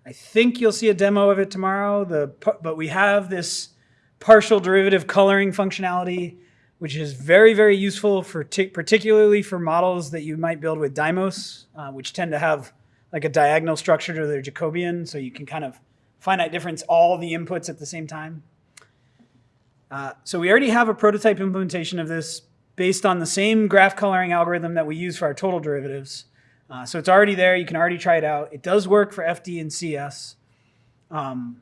I think you'll see a demo of it tomorrow. The but we have this partial derivative coloring functionality, which is very very useful for particularly for models that you might build with Dymos, uh, which tend to have like a diagonal structure to their Jacobian, so you can kind of finite difference all the inputs at the same time. Uh, so we already have a prototype implementation of this based on the same graph coloring algorithm that we use for our total derivatives. Uh, so it's already there. You can already try it out. It does work for FD and CS. Um,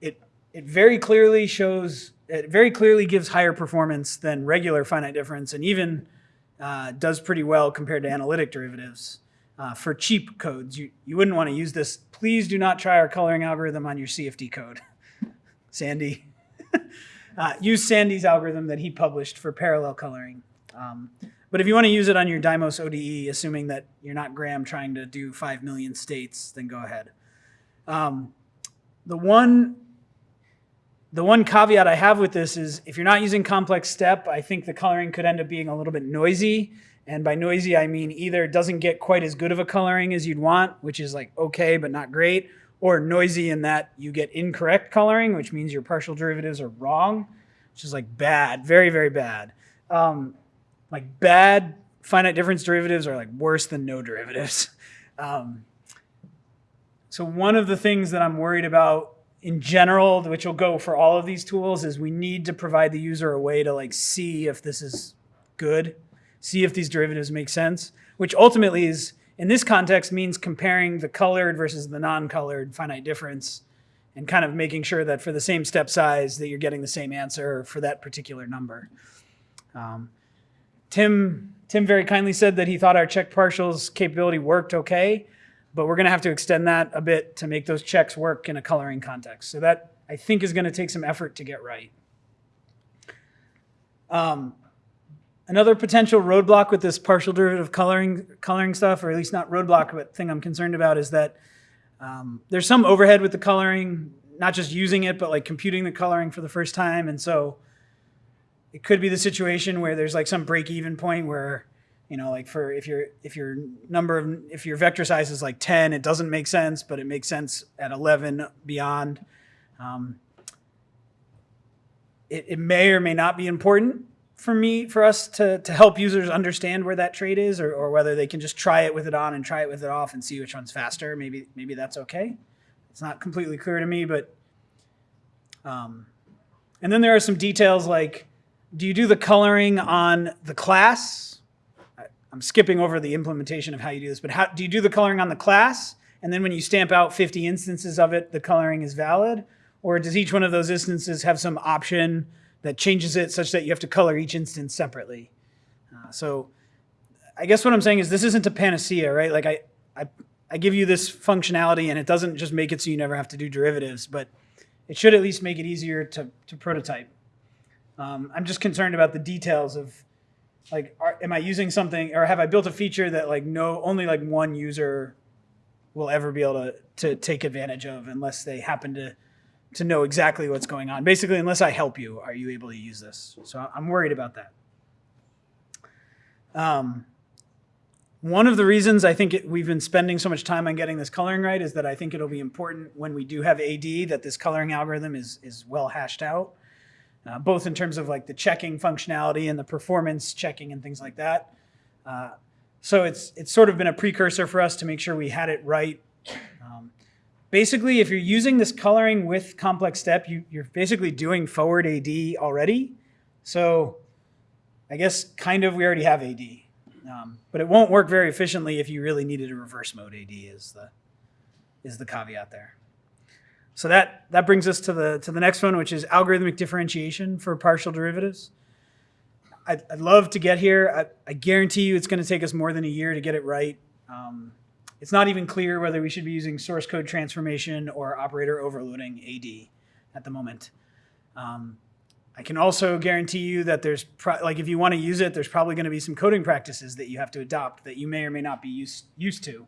it it very clearly shows. It very clearly gives higher performance than regular finite difference, and even uh, does pretty well compared to analytic derivatives. Uh, for cheap codes, you you wouldn't want to use this. Please do not try our coloring algorithm on your CFD code, Sandy. uh, use Sandy's algorithm that he published for parallel coloring. Um, but if you want to use it on your Dymos ODE, assuming that you're not Graham trying to do 5 million states, then go ahead. Um, the one the one caveat I have with this is if you're not using complex step, I think the coloring could end up being a little bit noisy. And by noisy, I mean either it doesn't get quite as good of a coloring as you'd want, which is like okay, but not great, or noisy in that you get incorrect coloring, which means your partial derivatives are wrong, which is like bad, very, very bad. Um, like bad finite difference derivatives are like worse than no derivatives. Um, so one of the things that I'm worried about in general, which will go for all of these tools, is we need to provide the user a way to like see if this is good, see if these derivatives make sense, which ultimately is in this context means comparing the colored versus the non-colored finite difference and kind of making sure that for the same step size that you're getting the same answer for that particular number. Um, Tim Tim very kindly said that he thought our check partials capability worked okay. but we're going to have to extend that a bit to make those checks work in a coloring context. So that I think is going to take some effort to get right. Um, another potential roadblock with this partial derivative coloring coloring stuff, or at least not roadblock, but thing I'm concerned about is that um, there's some overhead with the coloring, not just using it, but like computing the coloring for the first time, and so it could be the situation where there's like some break even point where you know like for if your if your number of if your vector size is like 10 it doesn't make sense but it makes sense at 11 beyond um, it, it may or may not be important for me for us to, to help users understand where that trade is or, or whether they can just try it with it on and try it with it off and see which one's faster. Maybe maybe that's okay. It's not completely clear to me but um, and then there are some details like do you do the coloring on the class? I'm skipping over the implementation of how you do this but how do you do the coloring on the class? And then when you stamp out 50 instances of it the coloring is valid? Or does each one of those instances have some option that changes it such that you have to color each instance separately? Uh, so i guess what i'm saying is this isn't a panacea right? Like I, I i give you this functionality and it doesn't just make it so you never have to do derivatives but it should at least make it easier to, to prototype um, I'm just concerned about the details of like, are, am I using something or have I built a feature that like no, only like one user will ever be able to, to take advantage of unless they happen to, to know exactly what's going on. Basically, unless I help you, are you able to use this? So I'm worried about that. Um, one of the reasons I think it, we've been spending so much time on getting this coloring right is that I think it'll be important when we do have AD that this coloring algorithm is, is well hashed out uh, both in terms of like the checking functionality and the performance checking and things like that. Uh, so it's it's sort of been a precursor for us to make sure we had it right. Um, basically, if you're using this coloring with complex step, you, you're basically doing forward AD already. So I guess kind of we already have AD, um, but it won't work very efficiently if you really needed a reverse mode AD. Is the is the caveat there? So that, that brings us to the, to the next one, which is algorithmic differentiation for partial derivatives. I'd, I'd love to get here. I, I guarantee you it's going to take us more than a year to get it right. Um, it's not even clear whether we should be using source code transformation or operator overloading AD at the moment. Um, I can also guarantee you that there's, like if you want to use it, there's probably going to be some coding practices that you have to adopt that you may or may not be used, used to.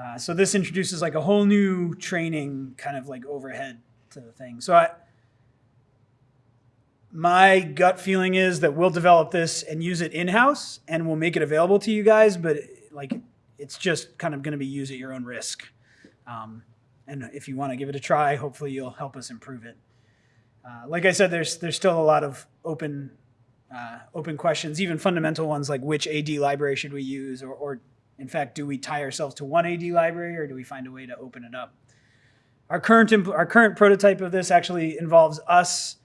Uh, so this introduces like a whole new training kind of like overhead to the thing. So I, my gut feeling is that we'll develop this and use it in-house and we'll make it available to you guys, but like it's just kind of going to be used at your own risk. Um, and if you want to give it a try, hopefully you'll help us improve it. Uh, like I said, there's there's still a lot of open uh, open questions, even fundamental ones like which AD library should we use, or, or in fact, do we tie ourselves to one AD library or do we find a way to open it up? Our current, our current prototype of this actually involves us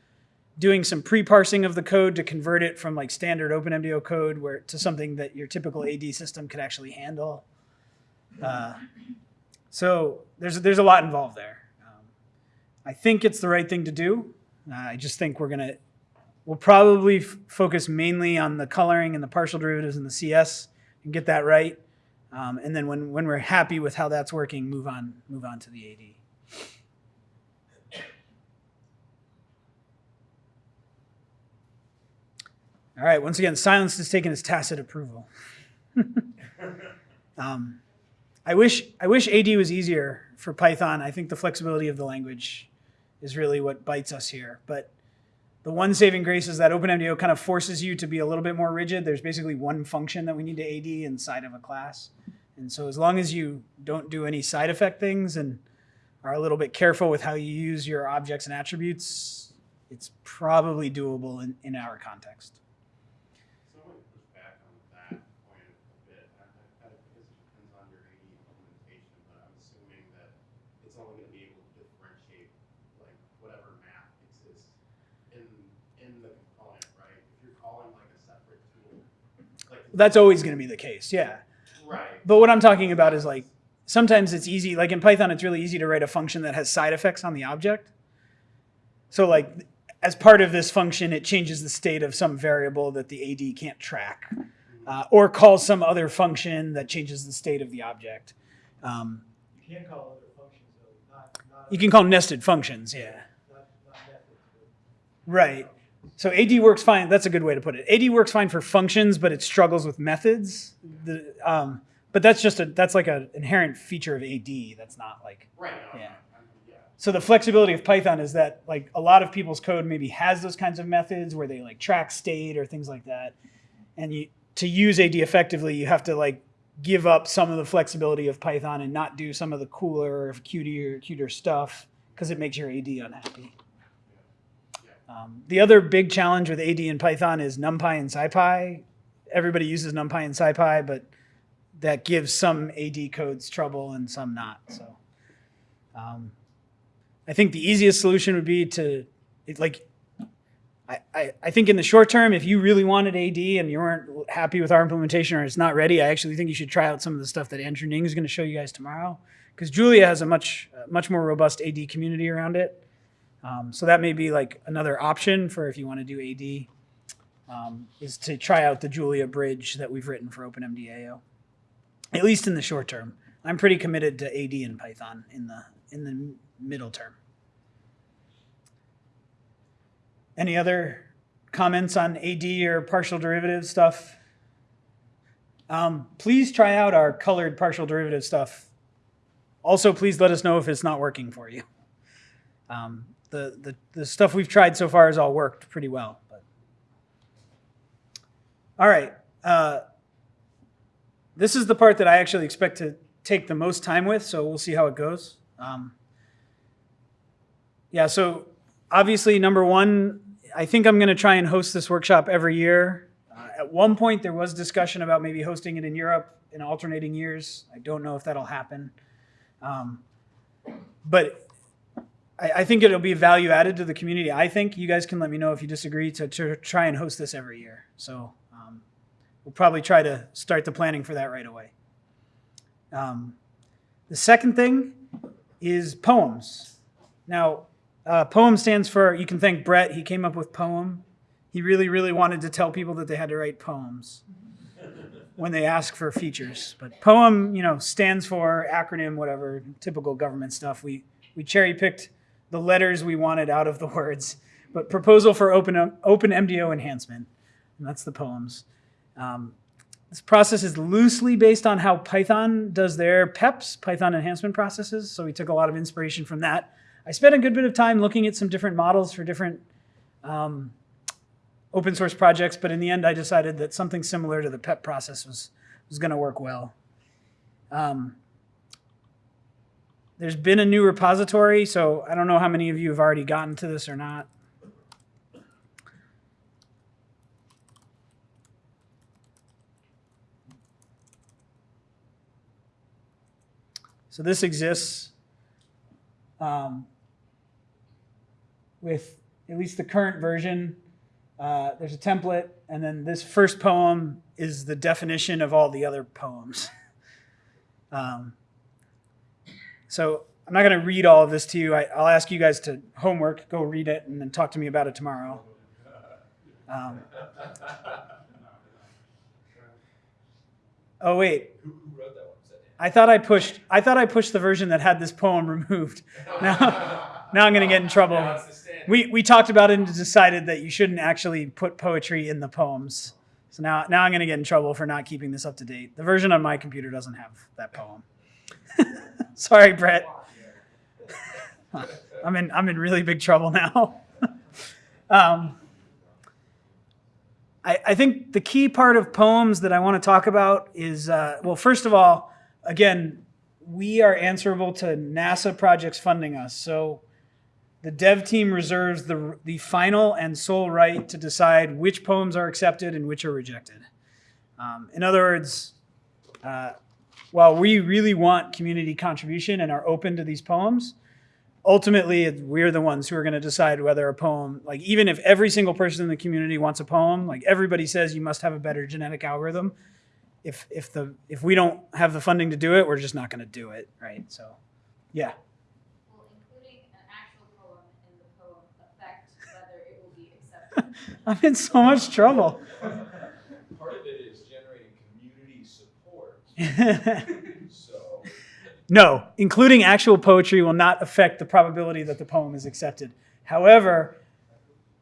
doing some pre-parsing of the code to convert it from like standard OpenMDAO code where to something that your typical AD system could actually handle. Uh, so there's, there's a lot involved there. Um, I think it's the right thing to do. Uh, I just think we're gonna, we'll probably focus mainly on the coloring and the partial derivatives and the CS and get that right. Um, and then when, when we're happy with how that's working, move on, move on to the AD. All right, once again, silence is taken as tacit approval. um, I wish, I wish AD was easier for Python. I think the flexibility of the language is really what bites us here. But the one saving grace is that OpenMDAO kind of forces you to be a little bit more rigid. There's basically one function that we need to AD inside of a class. And so as long as you don't do any side effect things and are a little bit careful with how you use your objects and attributes, it's probably doable in, in our context. So I'm gonna push back on that point a bit. I, I, I guess it depends on your AD implementation, but I'm assuming that it's only gonna be able to differentiate like whatever math exists in, in the component, right? If you're calling like a separate tool, like. That's always going to be the case, yeah. Right. But what I'm talking about is like sometimes it's easy, like in Python, it's really easy to write a function that has side effects on the object. So like as part of this function, it changes the state of some variable that the AD can't track, uh, or calls some other function that changes the state of the object. Um, You can call other functions though, not, not. you can call nested functions, yeah. Not. Right. So AD works fine. That's a good way to put it. AD works fine for functions, but it struggles with methods. The, um, but that's just a that's like an inherent feature of AD. That's not like Right, Yeah. I'm- I'm- yeah. so the flexibility of Python is that like a lot of people's code maybe has those kinds of methods where they like track state or things like that. And you to use AD effectively, you have to like give up some of the flexibility of Python and not do some of the cooler, cuter, cuter stuff because it makes your AD unhappy. Um, the other big challenge with AD and Python is NumPy and SciPy. Everybody uses NumPy and SciPy, but that gives some AD codes trouble and some not. So, um, I think the easiest solution would be to, it, like, I, I, I think in the short term, if you really wanted AD and you weren't happy with our implementation or it's not ready, I actually think you should try out some of the stuff that Andrew Ning is going to show you guys tomorrow. Because Julia has a much, much more robust AD community around it. Um, so that may be like another option for if you want to do AD, um, is to try out the Julia bridge that we've written for OpenMDAO. At least in the short term, I'm pretty committed to AD and Python in the in the middle term. Any other comments on AD or partial derivative stuff? Um, please try out our colored partial derivative stuff. Also, please let us know if it's not working for you. Um, the, the, the stuff we've tried so far has all worked pretty well. But. All right. Uh, this is the part that I actually expect to take the most time with, so we'll see how it goes. Um, yeah, so obviously, number one, I think I'm going to try and host this workshop every year. Uh, at one point, there was discussion about maybe hosting it in Europe in alternating years. I don't know if that'll happen. Um, but I, I think it'll be value added to the community. I think you guys can let me know if you disagree to, to try and host this every year. So um, we'll probably try to start the planning for that right away. Um, the second thing is poems. Now, uh, poem stands for, you can thank Brett, he came up with poem. He really, really wanted to tell people that they had to write poems when they ask for features. But poem, you know, stands for acronym, whatever, typical government stuff. We, we cherry picked the letters we wanted out of the words. But proposal for open, OpenMDAO enhancement, and that's the poems. Um, this process is loosely based on how Python does their PEPs, Python enhancement processes. So we took a lot of inspiration from that. I spent a good bit of time looking at some different models for different um, open source projects, but in the end, I decided that something similar to the PEP process was, was going to work well. Um, there's been a new repository, so I don't know how many of you have already gotten to this or not. So this exists um, with at least the current version. Uh, there's a template, and then this first poem is the definition of all the other poems. um, so I'm not going to read all of this to you. I, I'll ask you guys to homework, go read it, and then talk to me about it tomorrow. Um, oh wait, Who, who wrote that one? Was that Dan? I thought I pushed. I thought I pushed the version that had this poem removed. Now, now I'm going to get in trouble. Now it's the standard. We we talked about it and decided that you shouldn't actually put poetry in the poems. So now now I'm going to get in trouble for not keeping this up to date. The version on my computer doesn't have that poem. Sorry, Brett. I'm in I'm in really big trouble now. um, I, I think the key part of poems that I want to talk about is uh, well, first of all, again, we are answerable to NASA projects funding us. So the dev team reserves the, the final and sole right to decide which poems are accepted and which are rejected. Um, in other words, uh, while we really want community contribution and are open to these poems, ultimately we're the ones who are going to decide whether a poem, like even if every single person in the community wants a poem, like everybody says you must have a better genetic algorithm. If, if the if we don't have the funding to do it, we're just not going to do it, right? So, yeah. Including an actual poem in the poem affect whether it will be accepted? I'm in so much trouble. Part of it is generating community support, so No, including actual poetry will not affect the probability that the poem is accepted. However,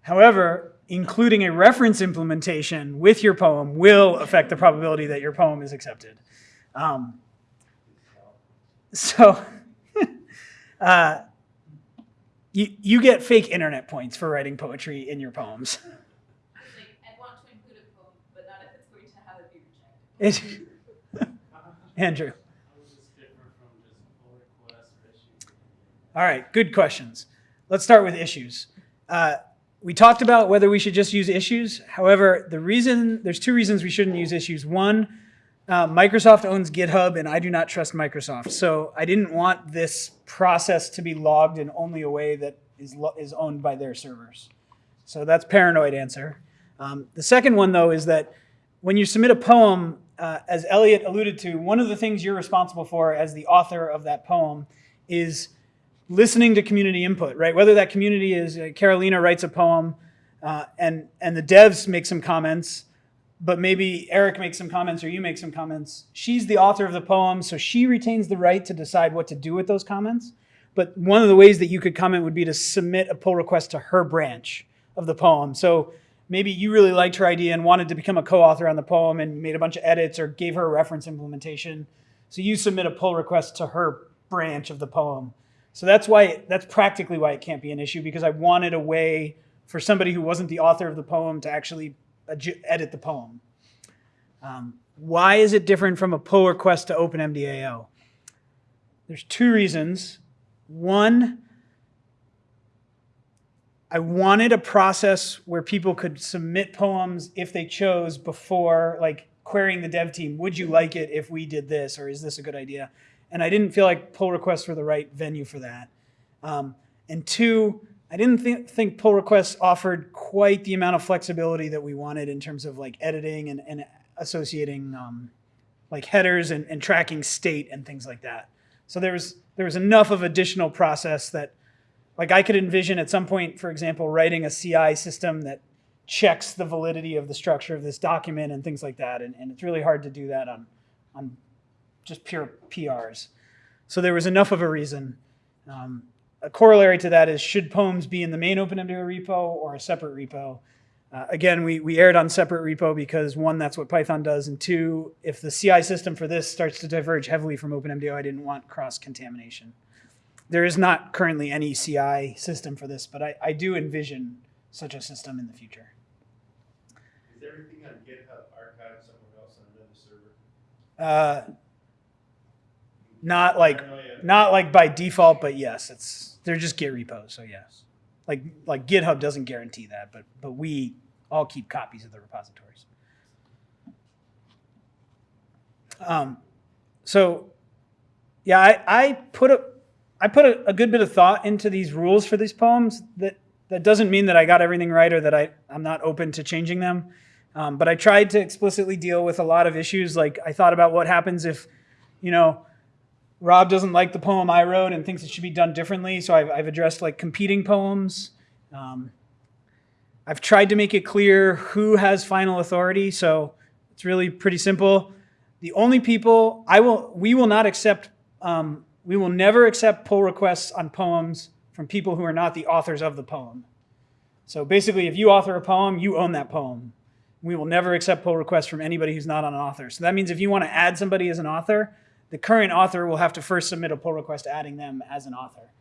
however, including a reference implementation with your poem will affect the probability that your poem is accepted. Um, so, uh, you, you get fake internet points for writing poetry in your poems. Like, I want to include a poem, but not if it's going to have it be rejected. It- Andrew. All right, good questions. Let's start with issues. Uh, we talked about whether we should just use issues. However, the reason there's two reasons we shouldn't use issues. One, uh, Microsoft owns GitHub, and I do not trust Microsoft. So I didn't want this process to be logged in only a way that is is owned by their servers. So that's paranoid answer. Um, the second one, though, is that when you submit a poem, uh, as Elliot alluded to, one of the things you're responsible for as the author of that poem is listening to community input, right? Whether that community is uh, Carolina writes a poem uh, and and the devs make some comments, but maybe Eric makes some comments or you make some comments. She's the author of the poem, so she retains the right to decide what to do with those comments. But one of the ways that you could comment would be to submit a pull request to her branch of the poem. So maybe you really liked her idea and wanted to become a co-author on the poem and made a bunch of edits or gave her a reference implementation. So you submit a pull request to her branch of the poem. So that's why that's practically why it can't be an issue because I wanted a way for somebody who wasn't the author of the poem to actually edit the poem. Um, why is it different from a pull request to OpenMDAO? There's two reasons. One, I wanted a process where people could submit poems if they chose before, like querying the dev team, would you like it if we did this, or is this a good idea? And I didn't feel like pull requests were the right venue for that. Um, and two, I didn't think, think pull requests offered quite the amount of flexibility that we wanted in terms of like editing and, and associating um, like headers and, and tracking state and things like that. So there was there was enough of additional process that like I could envision at some point, for example, writing a CI system that checks the validity of the structure of this document and things like that. And, and it's really hard to do that on on just pure PRs. So there was enough of a reason. Um, a corollary to that is should poems be in the main OpenMDAO repo or a separate repo? Uh, again, we, we aired on separate repo because one, that's what Python does, and two, if the CI system for this starts to diverge heavily from OpenMDAO, I didn't want cross contamination. There is not currently any CI system for this, but I, I do envision such a system in the future. Is everything on GitHub archived somewhere else on another server? Uh, not like don't know yet. not like by default, but yes, it's they're just Git repos, so yes. Like like GitHub doesn't guarantee that, but but we all keep copies of the repositories. Um, so yeah, I, I put a I put a, a good bit of thought into these rules for these poems. That that doesn't mean that I got everything right or that I I'm not open to changing them. Um, but I tried to explicitly deal with a lot of issues. Like I thought about what happens if, you know, Rob doesn't like the poem I wrote and thinks it should be done differently. So I've, I've addressed like competing poems. Um, I've tried to make it clear who has final authority. So it's really pretty simple. The only people I will, we will not accept, um, we will never accept pull requests on poems from people who are not the authors of the poem. So basically, if you author a poem, you own that poem. We will never accept pull requests from anybody who's not an author. So that means if you want to add somebody as an author, the current author will have to first submit a pull request adding them as an author.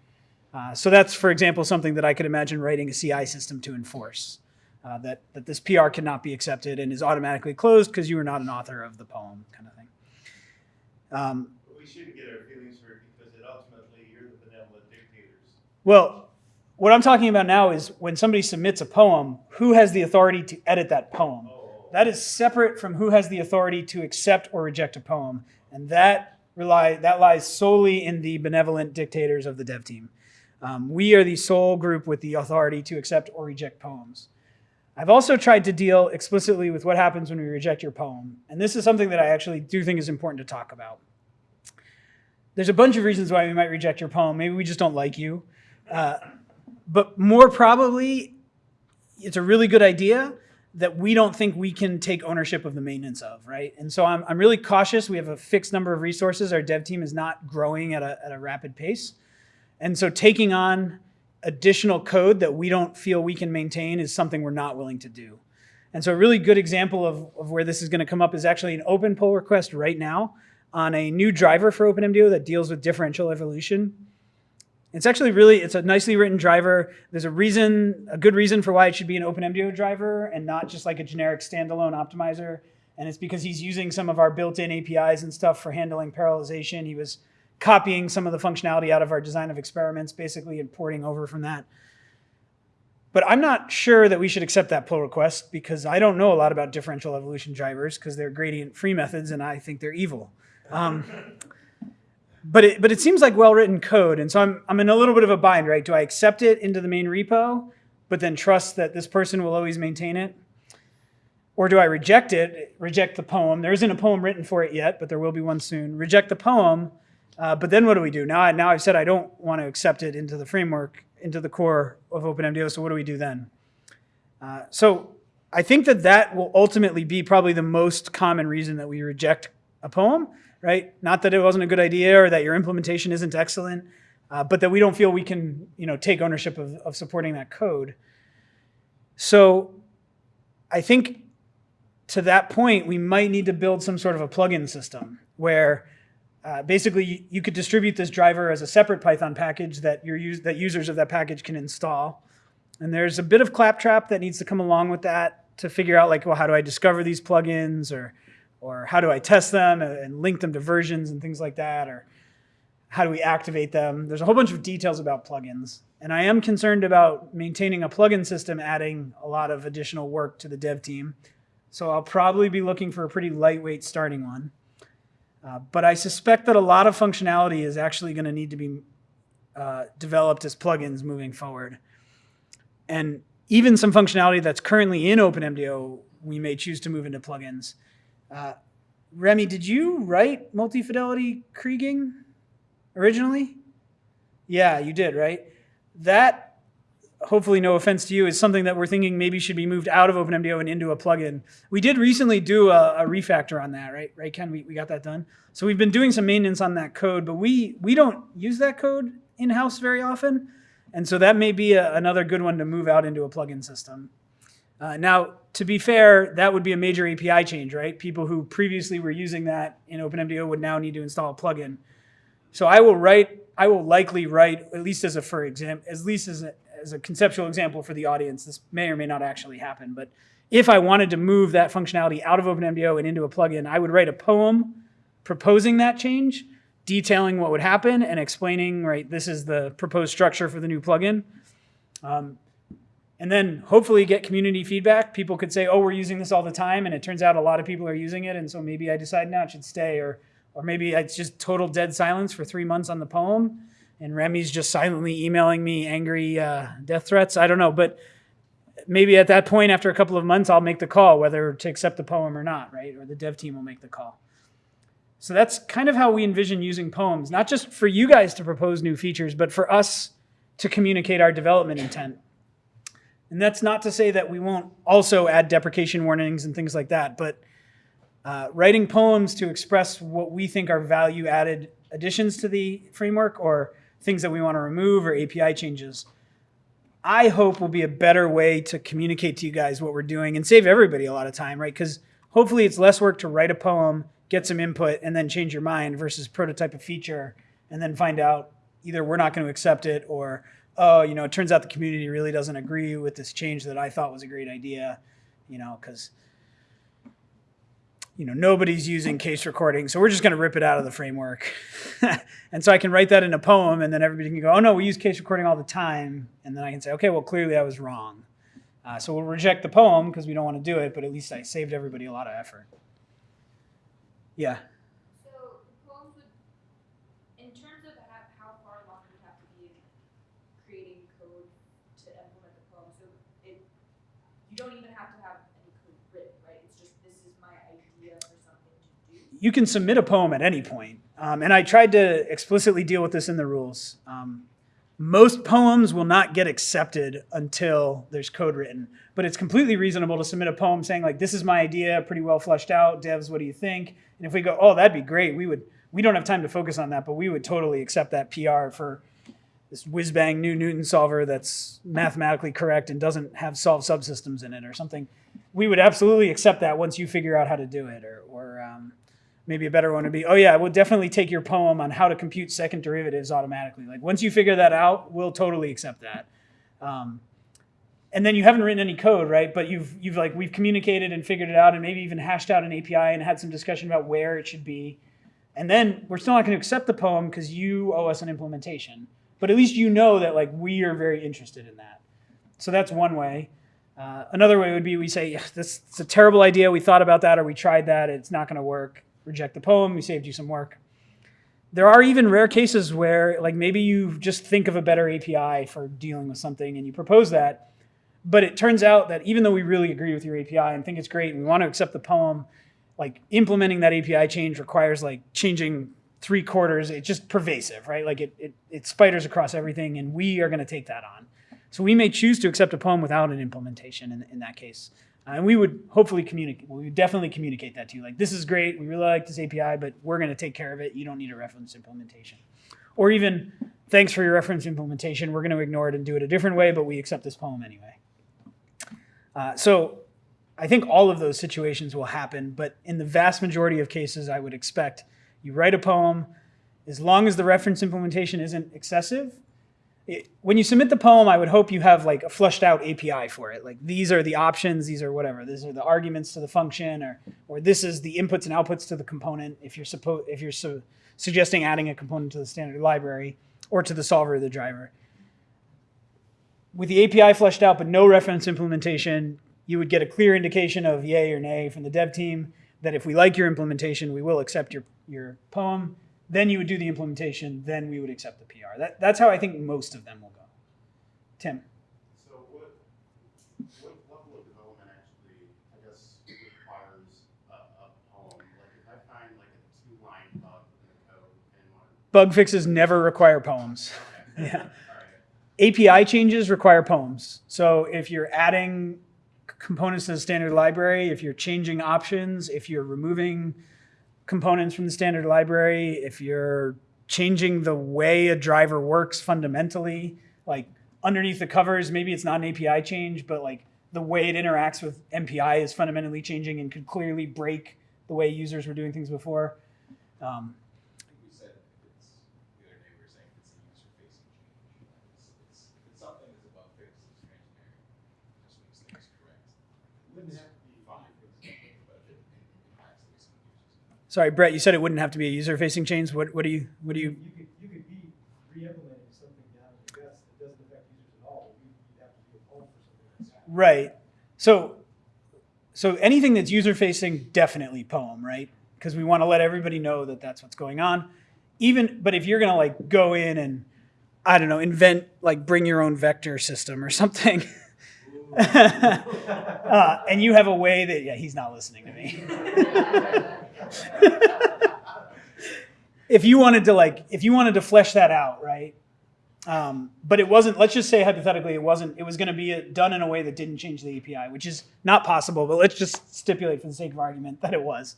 Uh, so that's, for example, something that I could imagine writing a CI system to enforce. Uh, that, that this PR cannot be accepted and is automatically closed because you are not an author of the poem, kind of thing. Um, we shouldn't get our feelings hurt because it ultimately, you're the benevolent dictators. Well, what I'm talking about now is when somebody submits a poem, who has the authority to edit that poem? That is separate from who has the authority to accept or reject a poem, and that rely that lies solely in the benevolent dictators of the dev team. Um, we are the sole group with the authority to accept or reject poems. I've also tried to deal explicitly with what happens when we reject your poem, and this is something that I actually do think is important to talk about. There's a bunch of reasons why we might reject your poem. Maybe we just don't like you. But more probably, it's a really good idea. that we don't think we can take ownership of the maintenance of, right? And so I'm, I'm really cautious. We have a fixed number of resources. Our dev team is not growing at a, at a rapid pace. And so taking on additional code that we don't feel we can maintain is something we're not willing to do. And so a really good example of, of where this is going to come up is actually an open pull request right now on a new driver for OpenMDAO that deals with differential evolution. It's actually really, it's a nicely written driver. There's a reason, a good reason for why it should be an OpenMDAO driver and not just like a generic standalone optimizer. And it's because he's using some of our built-in APIs and stuff for handling parallelization. He was copying some of the functionality out of our design of experiments, basically importing over from that. But I'm not sure that we should accept that pull request because I don't know a lot about differential evolution drivers because they're gradient free methods and I think they're evil. Um, but it, but it seems like well-written code. And so I'm, I'm in a little bit of a bind, right? Do I accept it into the main repo, but then trust that this person will always maintain it? Or do I reject it, reject the poem? There isn't a poem written for it yet, but there will be one soon. Reject the poem, uh, but then what do we do? Now, I, now I've said I don't want to accept it into the framework, into the core of OpenMDAO, so what do we do then? Uh, so I think that that will ultimately be probably the most common reason that we reject a poem, right? Not that it wasn't a good idea or that your implementation isn't excellent, uh, but that we don't feel we can, you know, take ownership of, of supporting that code. So I think to that point, we might need to build some sort of a plugin system where uh, basically you, could distribute this driver as a separate Python package that your that users of that package can install. And there's a bit of claptrap that needs to come along with that to figure out like, well, how do I discover these plugins or, or how do I test them and, link them to versions and things like that, or how do we activate them? There's a whole bunch of details about plugins. And I am concerned about maintaining a plugin system adding a lot of additional work to the dev team. So I'll probably be looking for a pretty lightweight starting one. Uh, but I suspect that a lot of functionality is actually going to need to be uh, developed as plugins moving forward. And even some functionality that's currently in OpenMDAO, we may choose to move into plugins. Uh, Remy, did you write multi-fidelity Kriging originally? Yeah, you did, right? That, hopefully no offense to you, is something that we're thinking maybe should be moved out of OpenMDAO and into a plugin. We did recently do a, a refactor on that, right? Right, Ken? We, we got that done. So we've been doing some maintenance on that code, but we, we don't use that code in-house very often. And so that may be a, another good one to move out into a plugin system. Uh, now, to be fair, that would be a major API change, right? People who previously were using that in OpenMDAO would now need to install a plugin. So I will write, I will likely write, at least as a for example, at least as a, as a conceptual example for the audience, this may or may not actually happen, but if I wanted to move that functionality out of OpenMDAO and into a plugin, I would write a poem proposing that change, detailing what would happen and explaining, right, this is the proposed structure for the new plugin. Um, and then hopefully get community feedback. People could say, oh, we're using this all the time, and it turns out a lot of people are using it, and so maybe I decide now it should stay, or, or maybe it's just total dead silence for three months on the poem, and Remy's just silently emailing me angry uh, death threats. I don't know, but maybe at that point, after a couple of months, I'll make the call whether to accept the poem or not, right? Or the dev team will make the call. So that's kind of how we envision using poems, not just for you guys to propose new features, but for us to communicate our development intent. And that's not to say that we won't also add deprecation warnings and things like that, but uh, writing poems to express what we think are value added additions to the framework or things that we want to remove or API changes, I hope will be a better way to communicate to you guys what we're doing and save everybody a lot of time, right? Because hopefully it's less work to write a poem, get some input, and then change your mind versus prototype a feature and then find out either we're not going to accept it or oh, you know, it turns out the community really doesn't agree with this change that I thought was a great idea, you know, because, you know, nobody's using case recording, so we're just going to rip it out of the framework. and so I can write that in a poem, and then everybody can go, oh, no, we use case recording all the time. And then I can say, okay, well, clearly I was wrong. Uh, so we'll reject the poem because we don't want to do it, but at least I saved everybody a lot of effort. Yeah. So the poems would, in terms of how, how far along we have to be in creating code to implement the poem, so it, you don't even have to have any code written, right? It's just, this is my idea for something to do. You can submit a poem at any point. Um, and I tried to explicitly deal with this in the rules. Um, Most poems will not get accepted until there's code written, but it's completely reasonable to submit a poem saying like, "This is my idea, pretty well fleshed out. Devs, what do you think?" And if we go, "Oh, that'd be great," we would. We don't have time to focus on that, but we would totally accept that PR for this whiz bang new Newton solver that's mathematically correct and doesn't have solved subsystems in it or something. We would absolutely accept that once you figure out how to do it, or or um, maybe a better one would be, oh yeah, we'll definitely take your poem on how to compute second derivatives automatically. Like once you figure that out, we'll totally accept that. Um, and then you haven't written any code, right? But you've you've like we've communicated and figured it out, and maybe even hashed out an API and had some discussion about where it should be. And then we're still not going to accept the poem because you owe us an implementation. But at least you know that like we are very interested in that. So that's one way. Uh, another way would be we say, this it's a terrible idea. We thought about that or we tried that. It's not going to work. Reject the poem. We saved you some work. There are even rare cases where like maybe you just think of a better API for dealing with something and you propose that. But it turns out that even though we really agree with your API and think it's great and we want to accept the poem, like implementing that API change requires like changing three quarters. It's just pervasive, right? Like it, it, it spiders across everything and we are going to take that on. So we may choose to accept a poem without an implementation in, in that case. Uh, and we would hopefully communicate, we would definitely communicate that to you. Like, this is great. We really like this API, but we're going to take care of it. You don't need a reference implementation. Or even, thanks for your reference implementation. We're going to ignore it and do it a different way, but we accept this poem anyway. Uh, so I think all of those situations will happen, but in the vast majority of cases, I would expect you write a poem, as long as the reference implementation isn't excessive, it, when you submit the poem, I would hope you have like a flushed out API for it. Like these are the options, these are whatever. These are the arguments to the function, or or this is the inputs and outputs to the component. If you're supposed if you're su suggesting adding a component to the standard library or to the solver or the driver. With the API fleshed out but no reference implementation, you would get a clear indication of yay or nay from the dev team that if we like your implementation, we will accept your your poem then you would do the implementation, then we would accept the PR. That, that's how I think most of them will go. Tim. So what, what level of development actually, I guess, requires a, a poem? Like if I find like a two-line bug in the code and want. Bug fixes never require poems. Okay. Yeah. Right. API changes require poems. So if you're adding components to the standard library, if you're changing options, if you're removing components from the standard library, if you're changing the way a driver works fundamentally, like underneath the covers, maybe it's not an API change, but like the way it interacts with MPI is fundamentally changing and could clearly break the way users were doing things before. Um, I think we said it's, the other day we were saying it's a user facing change. It's, it's, it's something that's a bug fix, it's transparent, just makes things correct. Wouldn't It's have to be Fine, but if it impacts the way some users. Sorry, Brett, you said it wouldn't have to be a user-facing change. What, what do you, what do you, You could, you could be re-implementing something down in the guts that doesn't affect users at all, you- you'd have to do a for something. Right. So, so anything that's user facing, definitely poem, right? Because we want to let everybody know that that's what's going on. Even, but if you're gonna like go in and, I don't know, invent like bring your own vector system or something, uh, and you have a way that yeah, he's not listening to me. if you wanted to like, if you wanted to flesh that out, right? Um, but it wasn't, let's just say hypothetically, it wasn't, it was going to be done in a way that didn't change the API, which is not possible, but let's just stipulate for the sake of argument that it was.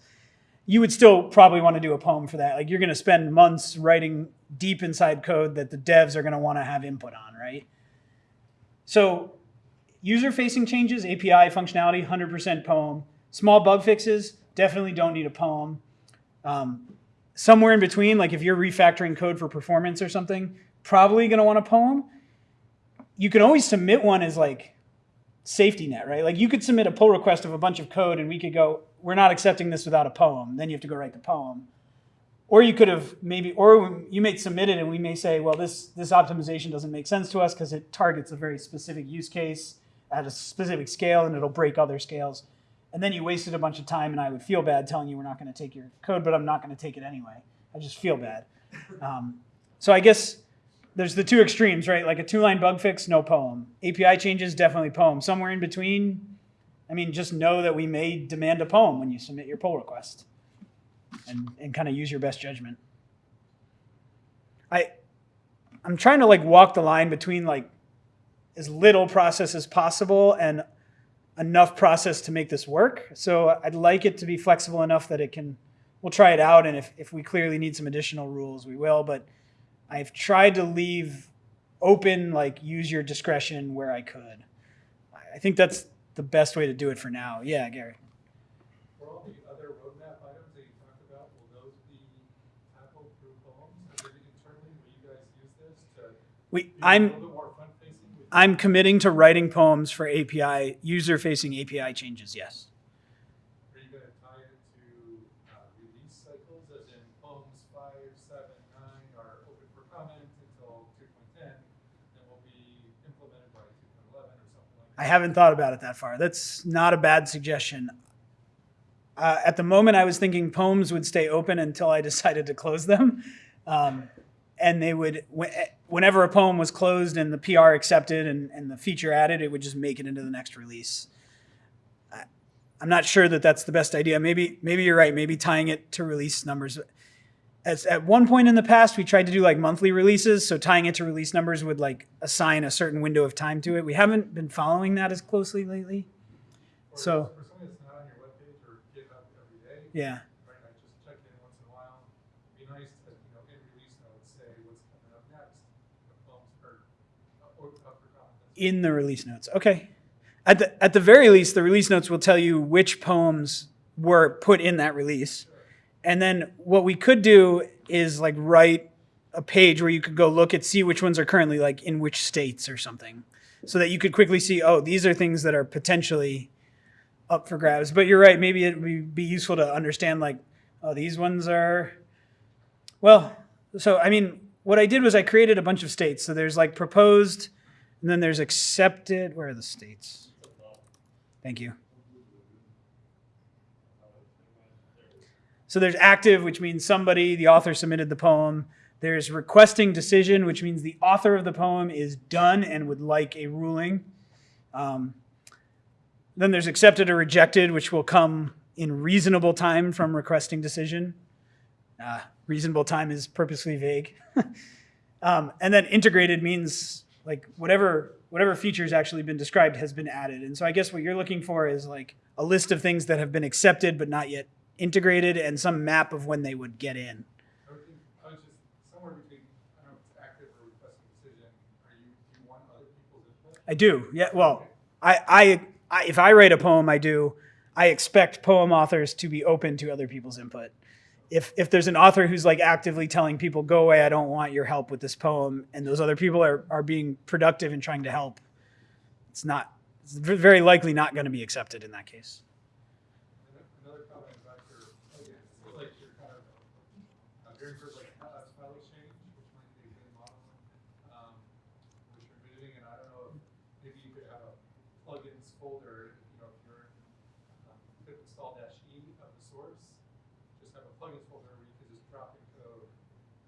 You would still probably want to do a poem for that. Like you're going to spend months writing deep inside code that the devs are going to want to have input on, right? So user facing changes, API functionality, 100% poem. Small bug fixes, definitely don't need a poem. Um, somewhere in between, like if you're refactoring code for performance or something, probably going to want a poem. You can always submit one as like safety net, right? Like you could submit a pull request of a bunch of code and we could go, we're not accepting this without a poem. Then you have to go write the poem. Or you could have maybe, or you may submit it and we may say, well, this, this optimization doesn't make sense to us because it targets a very specific use case at a specific scale and it'll break other scales. And then you wasted a bunch of time and I would feel bad telling you we're not going to take your code, but I'm not going to take it anyway. I just feel bad. Um, so I guess there's the two extremes, right? Like a two-line bug fix, no poem. API changes, definitely poem. Somewhere in between, I mean, just know that we may demand a poem when you submit your pull request, and and kind of use your best judgment. I I'm trying to like walk the line between like as little process as possible and enough process to make this work. So I'd like it to be flexible enough that it can, we'll try it out. And if, if we clearly need some additional rules, we will. But I've tried to leave open, like use your discretion where I could. I think that's the best way to do it for now. Yeah, Gary. For all the other roadmap items that you talked about, will those be tackled through poems? Or internally, will you guys use this to We, I'm, little bit more front-facing? with- I'm committing to writing poems for API, user-facing API changes, yes. Are you gonna tie it to, uh, release cycles, as in poems five, seven, nine are open for comment until two point ten, then will be implemented by two point eleven or something like that? I haven't thought about it that far. That's not a bad suggestion. Uh, at the moment, I was thinking poems would stay open until I decided to close them. Um, and they would, whenever a poem was closed and the PR accepted and, and the feature added, it would just make it into the next release. I, I'm not sure that that's the best idea. Maybe, maybe you're right. Maybe tying it to release numbers. As, at one point in the past, we tried to do like monthly releases. So tying it to release numbers would like assign a certain window of time to it. We haven't been following that as closely lately. Or so- For something that's not on your webpage or GitHub every day, Yeah. right, I just check in once in a while. Be nice to, you know, in release notes, say what's coming up next, the poems are, uh, or up for comment. In the release notes. Okay. At the at the very least, the release notes will tell you which poems were put in that release. And then what we could do is like write a page where you could go look at see which ones are currently like in which states or something. So that you could quickly see, oh, these are things that are potentially up for grabs. But you're right, maybe it would be useful to understand like, oh, these ones are well, so I mean, what I did was I created a bunch of states. So there's like proposed, and then there's accepted. Where are the states? Thank you. So there's active, which means somebody, the author submitted the poem. There's requesting decision, which means the author of the poem is done and would like a ruling. Um, then there's accepted or rejected, which will come in reasonable time from requesting decision. Uh, reasonable time is purposely vague. um, and then integrated means like whatever whatever features actually been described has been added. And so I guess what you're looking for is like a list of things that have been accepted but not yet integrated and some map of when they would get in. I would think, I was just, somewhere between, I don't know if it's active or requesting decision, are you, do you want other people's input? I do. Yeah. Well, I, I, I if I write a poem, I do. I expect poem authors to be open to other people's input. If if there's an author who's like actively telling people, "Go away, I don't want your help with this poem," and those other people are are being productive and trying to help, it's not. It's very likely not going to be accepted in that case. And Another comment about your, again, it feels like you're kind of, uh, very first, like, uh, file exchange, which might be a good model, um, which you're envisioning, and I don't know if maybe you could have a plugins folder, you know, if you're, um, pip install dash E of the source, just have a plugins folder where you could just drop in code,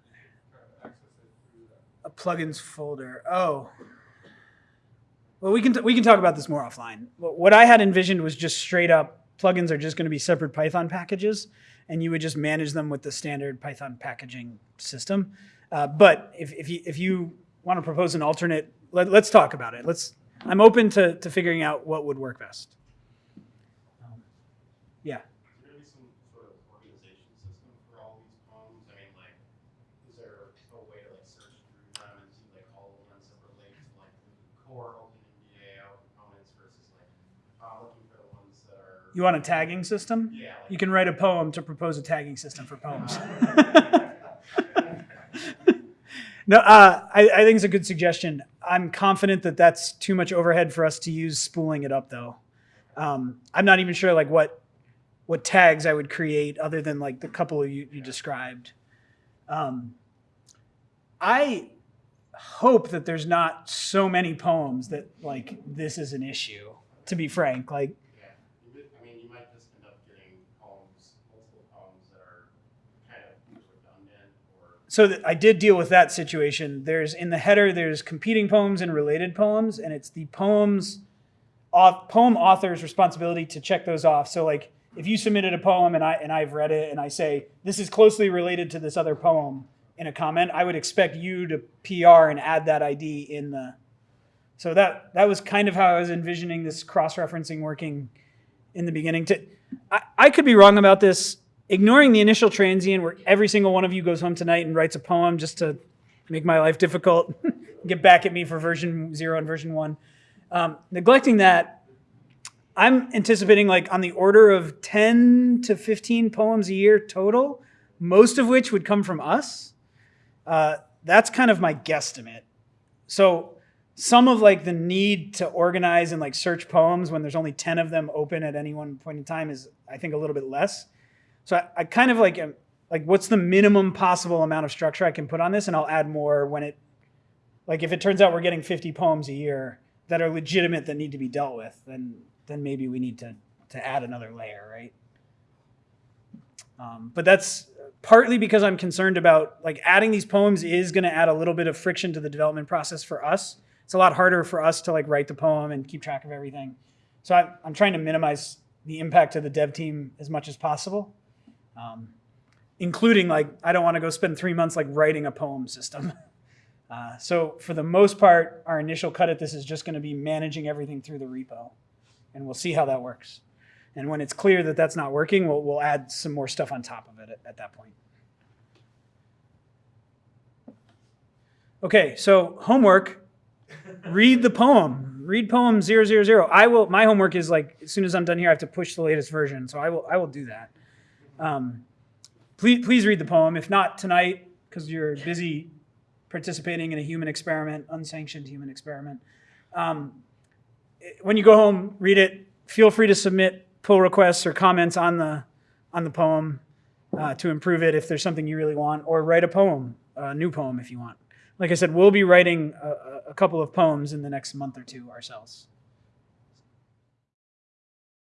you could kind of access it through that. A plugins folder. Oh. Well, we can we can talk about this more offline. What I had envisioned was just straight up plugins are just going to be separate Python packages, and you would just manage them with the standard Python packaging system. Uh, but if if you if you want to propose an alternate, let, let's talk about it. Let's. I'm open to to figuring out what would work best. Um, yeah. Is there gonna be some sort of organization system for all these poems? I mean, like, is there a way to like search through them and see like all of them on separate links, like the core OpenMDAO components versus like, uh, looking for the ones that are. You want a tagging system? Yeah. You can write a poem to propose a tagging system for poems. no, uh, I, I think it's a good suggestion. I'm confident that that's too much overhead for us to use spooling it up, though. Um, I'm not even sure like what what tags I would create other than like the couple you, you described. Um, I hope that there's not so many poems that like this is an issue. To be frank, like Yeah, you might- I mean, you might just end up getting poems, multiple poems that are kind of redundant or. So I did deal with that situation. There's in the header, there's competing poems and related poems, and it's the poems, auth, poem author's responsibility to check those off. So like, if you submitted a poem and I and I've read it and I say this is closely related to this other poem, in a comment, I would expect you to PR and add that ID in the. So that that was kind of how I was envisioning this cross-referencing working in the beginning. To I, I could be wrong about this. Ignoring the initial transient where every single one of you goes home tonight and writes a poem just to make my life difficult, get back at me for version zero and version one. Um, neglecting that, I'm anticipating like on the order of 10 to 15 poems a year total, most of which would come from us. Uh, that's kind of my guesstimate. So some of like the need to organize and like search poems when there's only 10 of them open at any one point in time is I think a little bit less. So I, I kind of like like what's the minimum possible amount of structure I can put on this and I'll add more when it like if it turns out we're getting 50 poems a year that are legitimate that need to be dealt with, then then maybe we need to to add another layer, right? Um, but that's partly because I'm concerned about like adding these poems is going to add a little bit of friction to the development process for us. It's a lot harder for us to like write the poem and keep track of everything. So I, I'm trying to minimize the impact to the dev team as much as possible, um, including like I don't want to go spend three months like writing a poem system. Uh, so for the most part, our initial cut at this is just going to be managing everything through the repo, and we'll see how that works. And when it's clear that that's not working, we'll, we'll add some more stuff on top of it at, at that point. Okay, so homework, read the poem. Read poem 000. I will, my homework is like, as soon as I'm done here, I have to push the latest version. So I will, I will do that. Um, please, please read the poem. If not tonight, because you're busy participating in a human experiment, unsanctioned human experiment. Um, when you go home, read it. Feel free to submit pull requests or comments on the on the poem uh, to improve it if there's something you really want, or write a poem, a new poem if you want. Like I said, we'll be writing a, a- a couple of poems in the next month or two ourselves.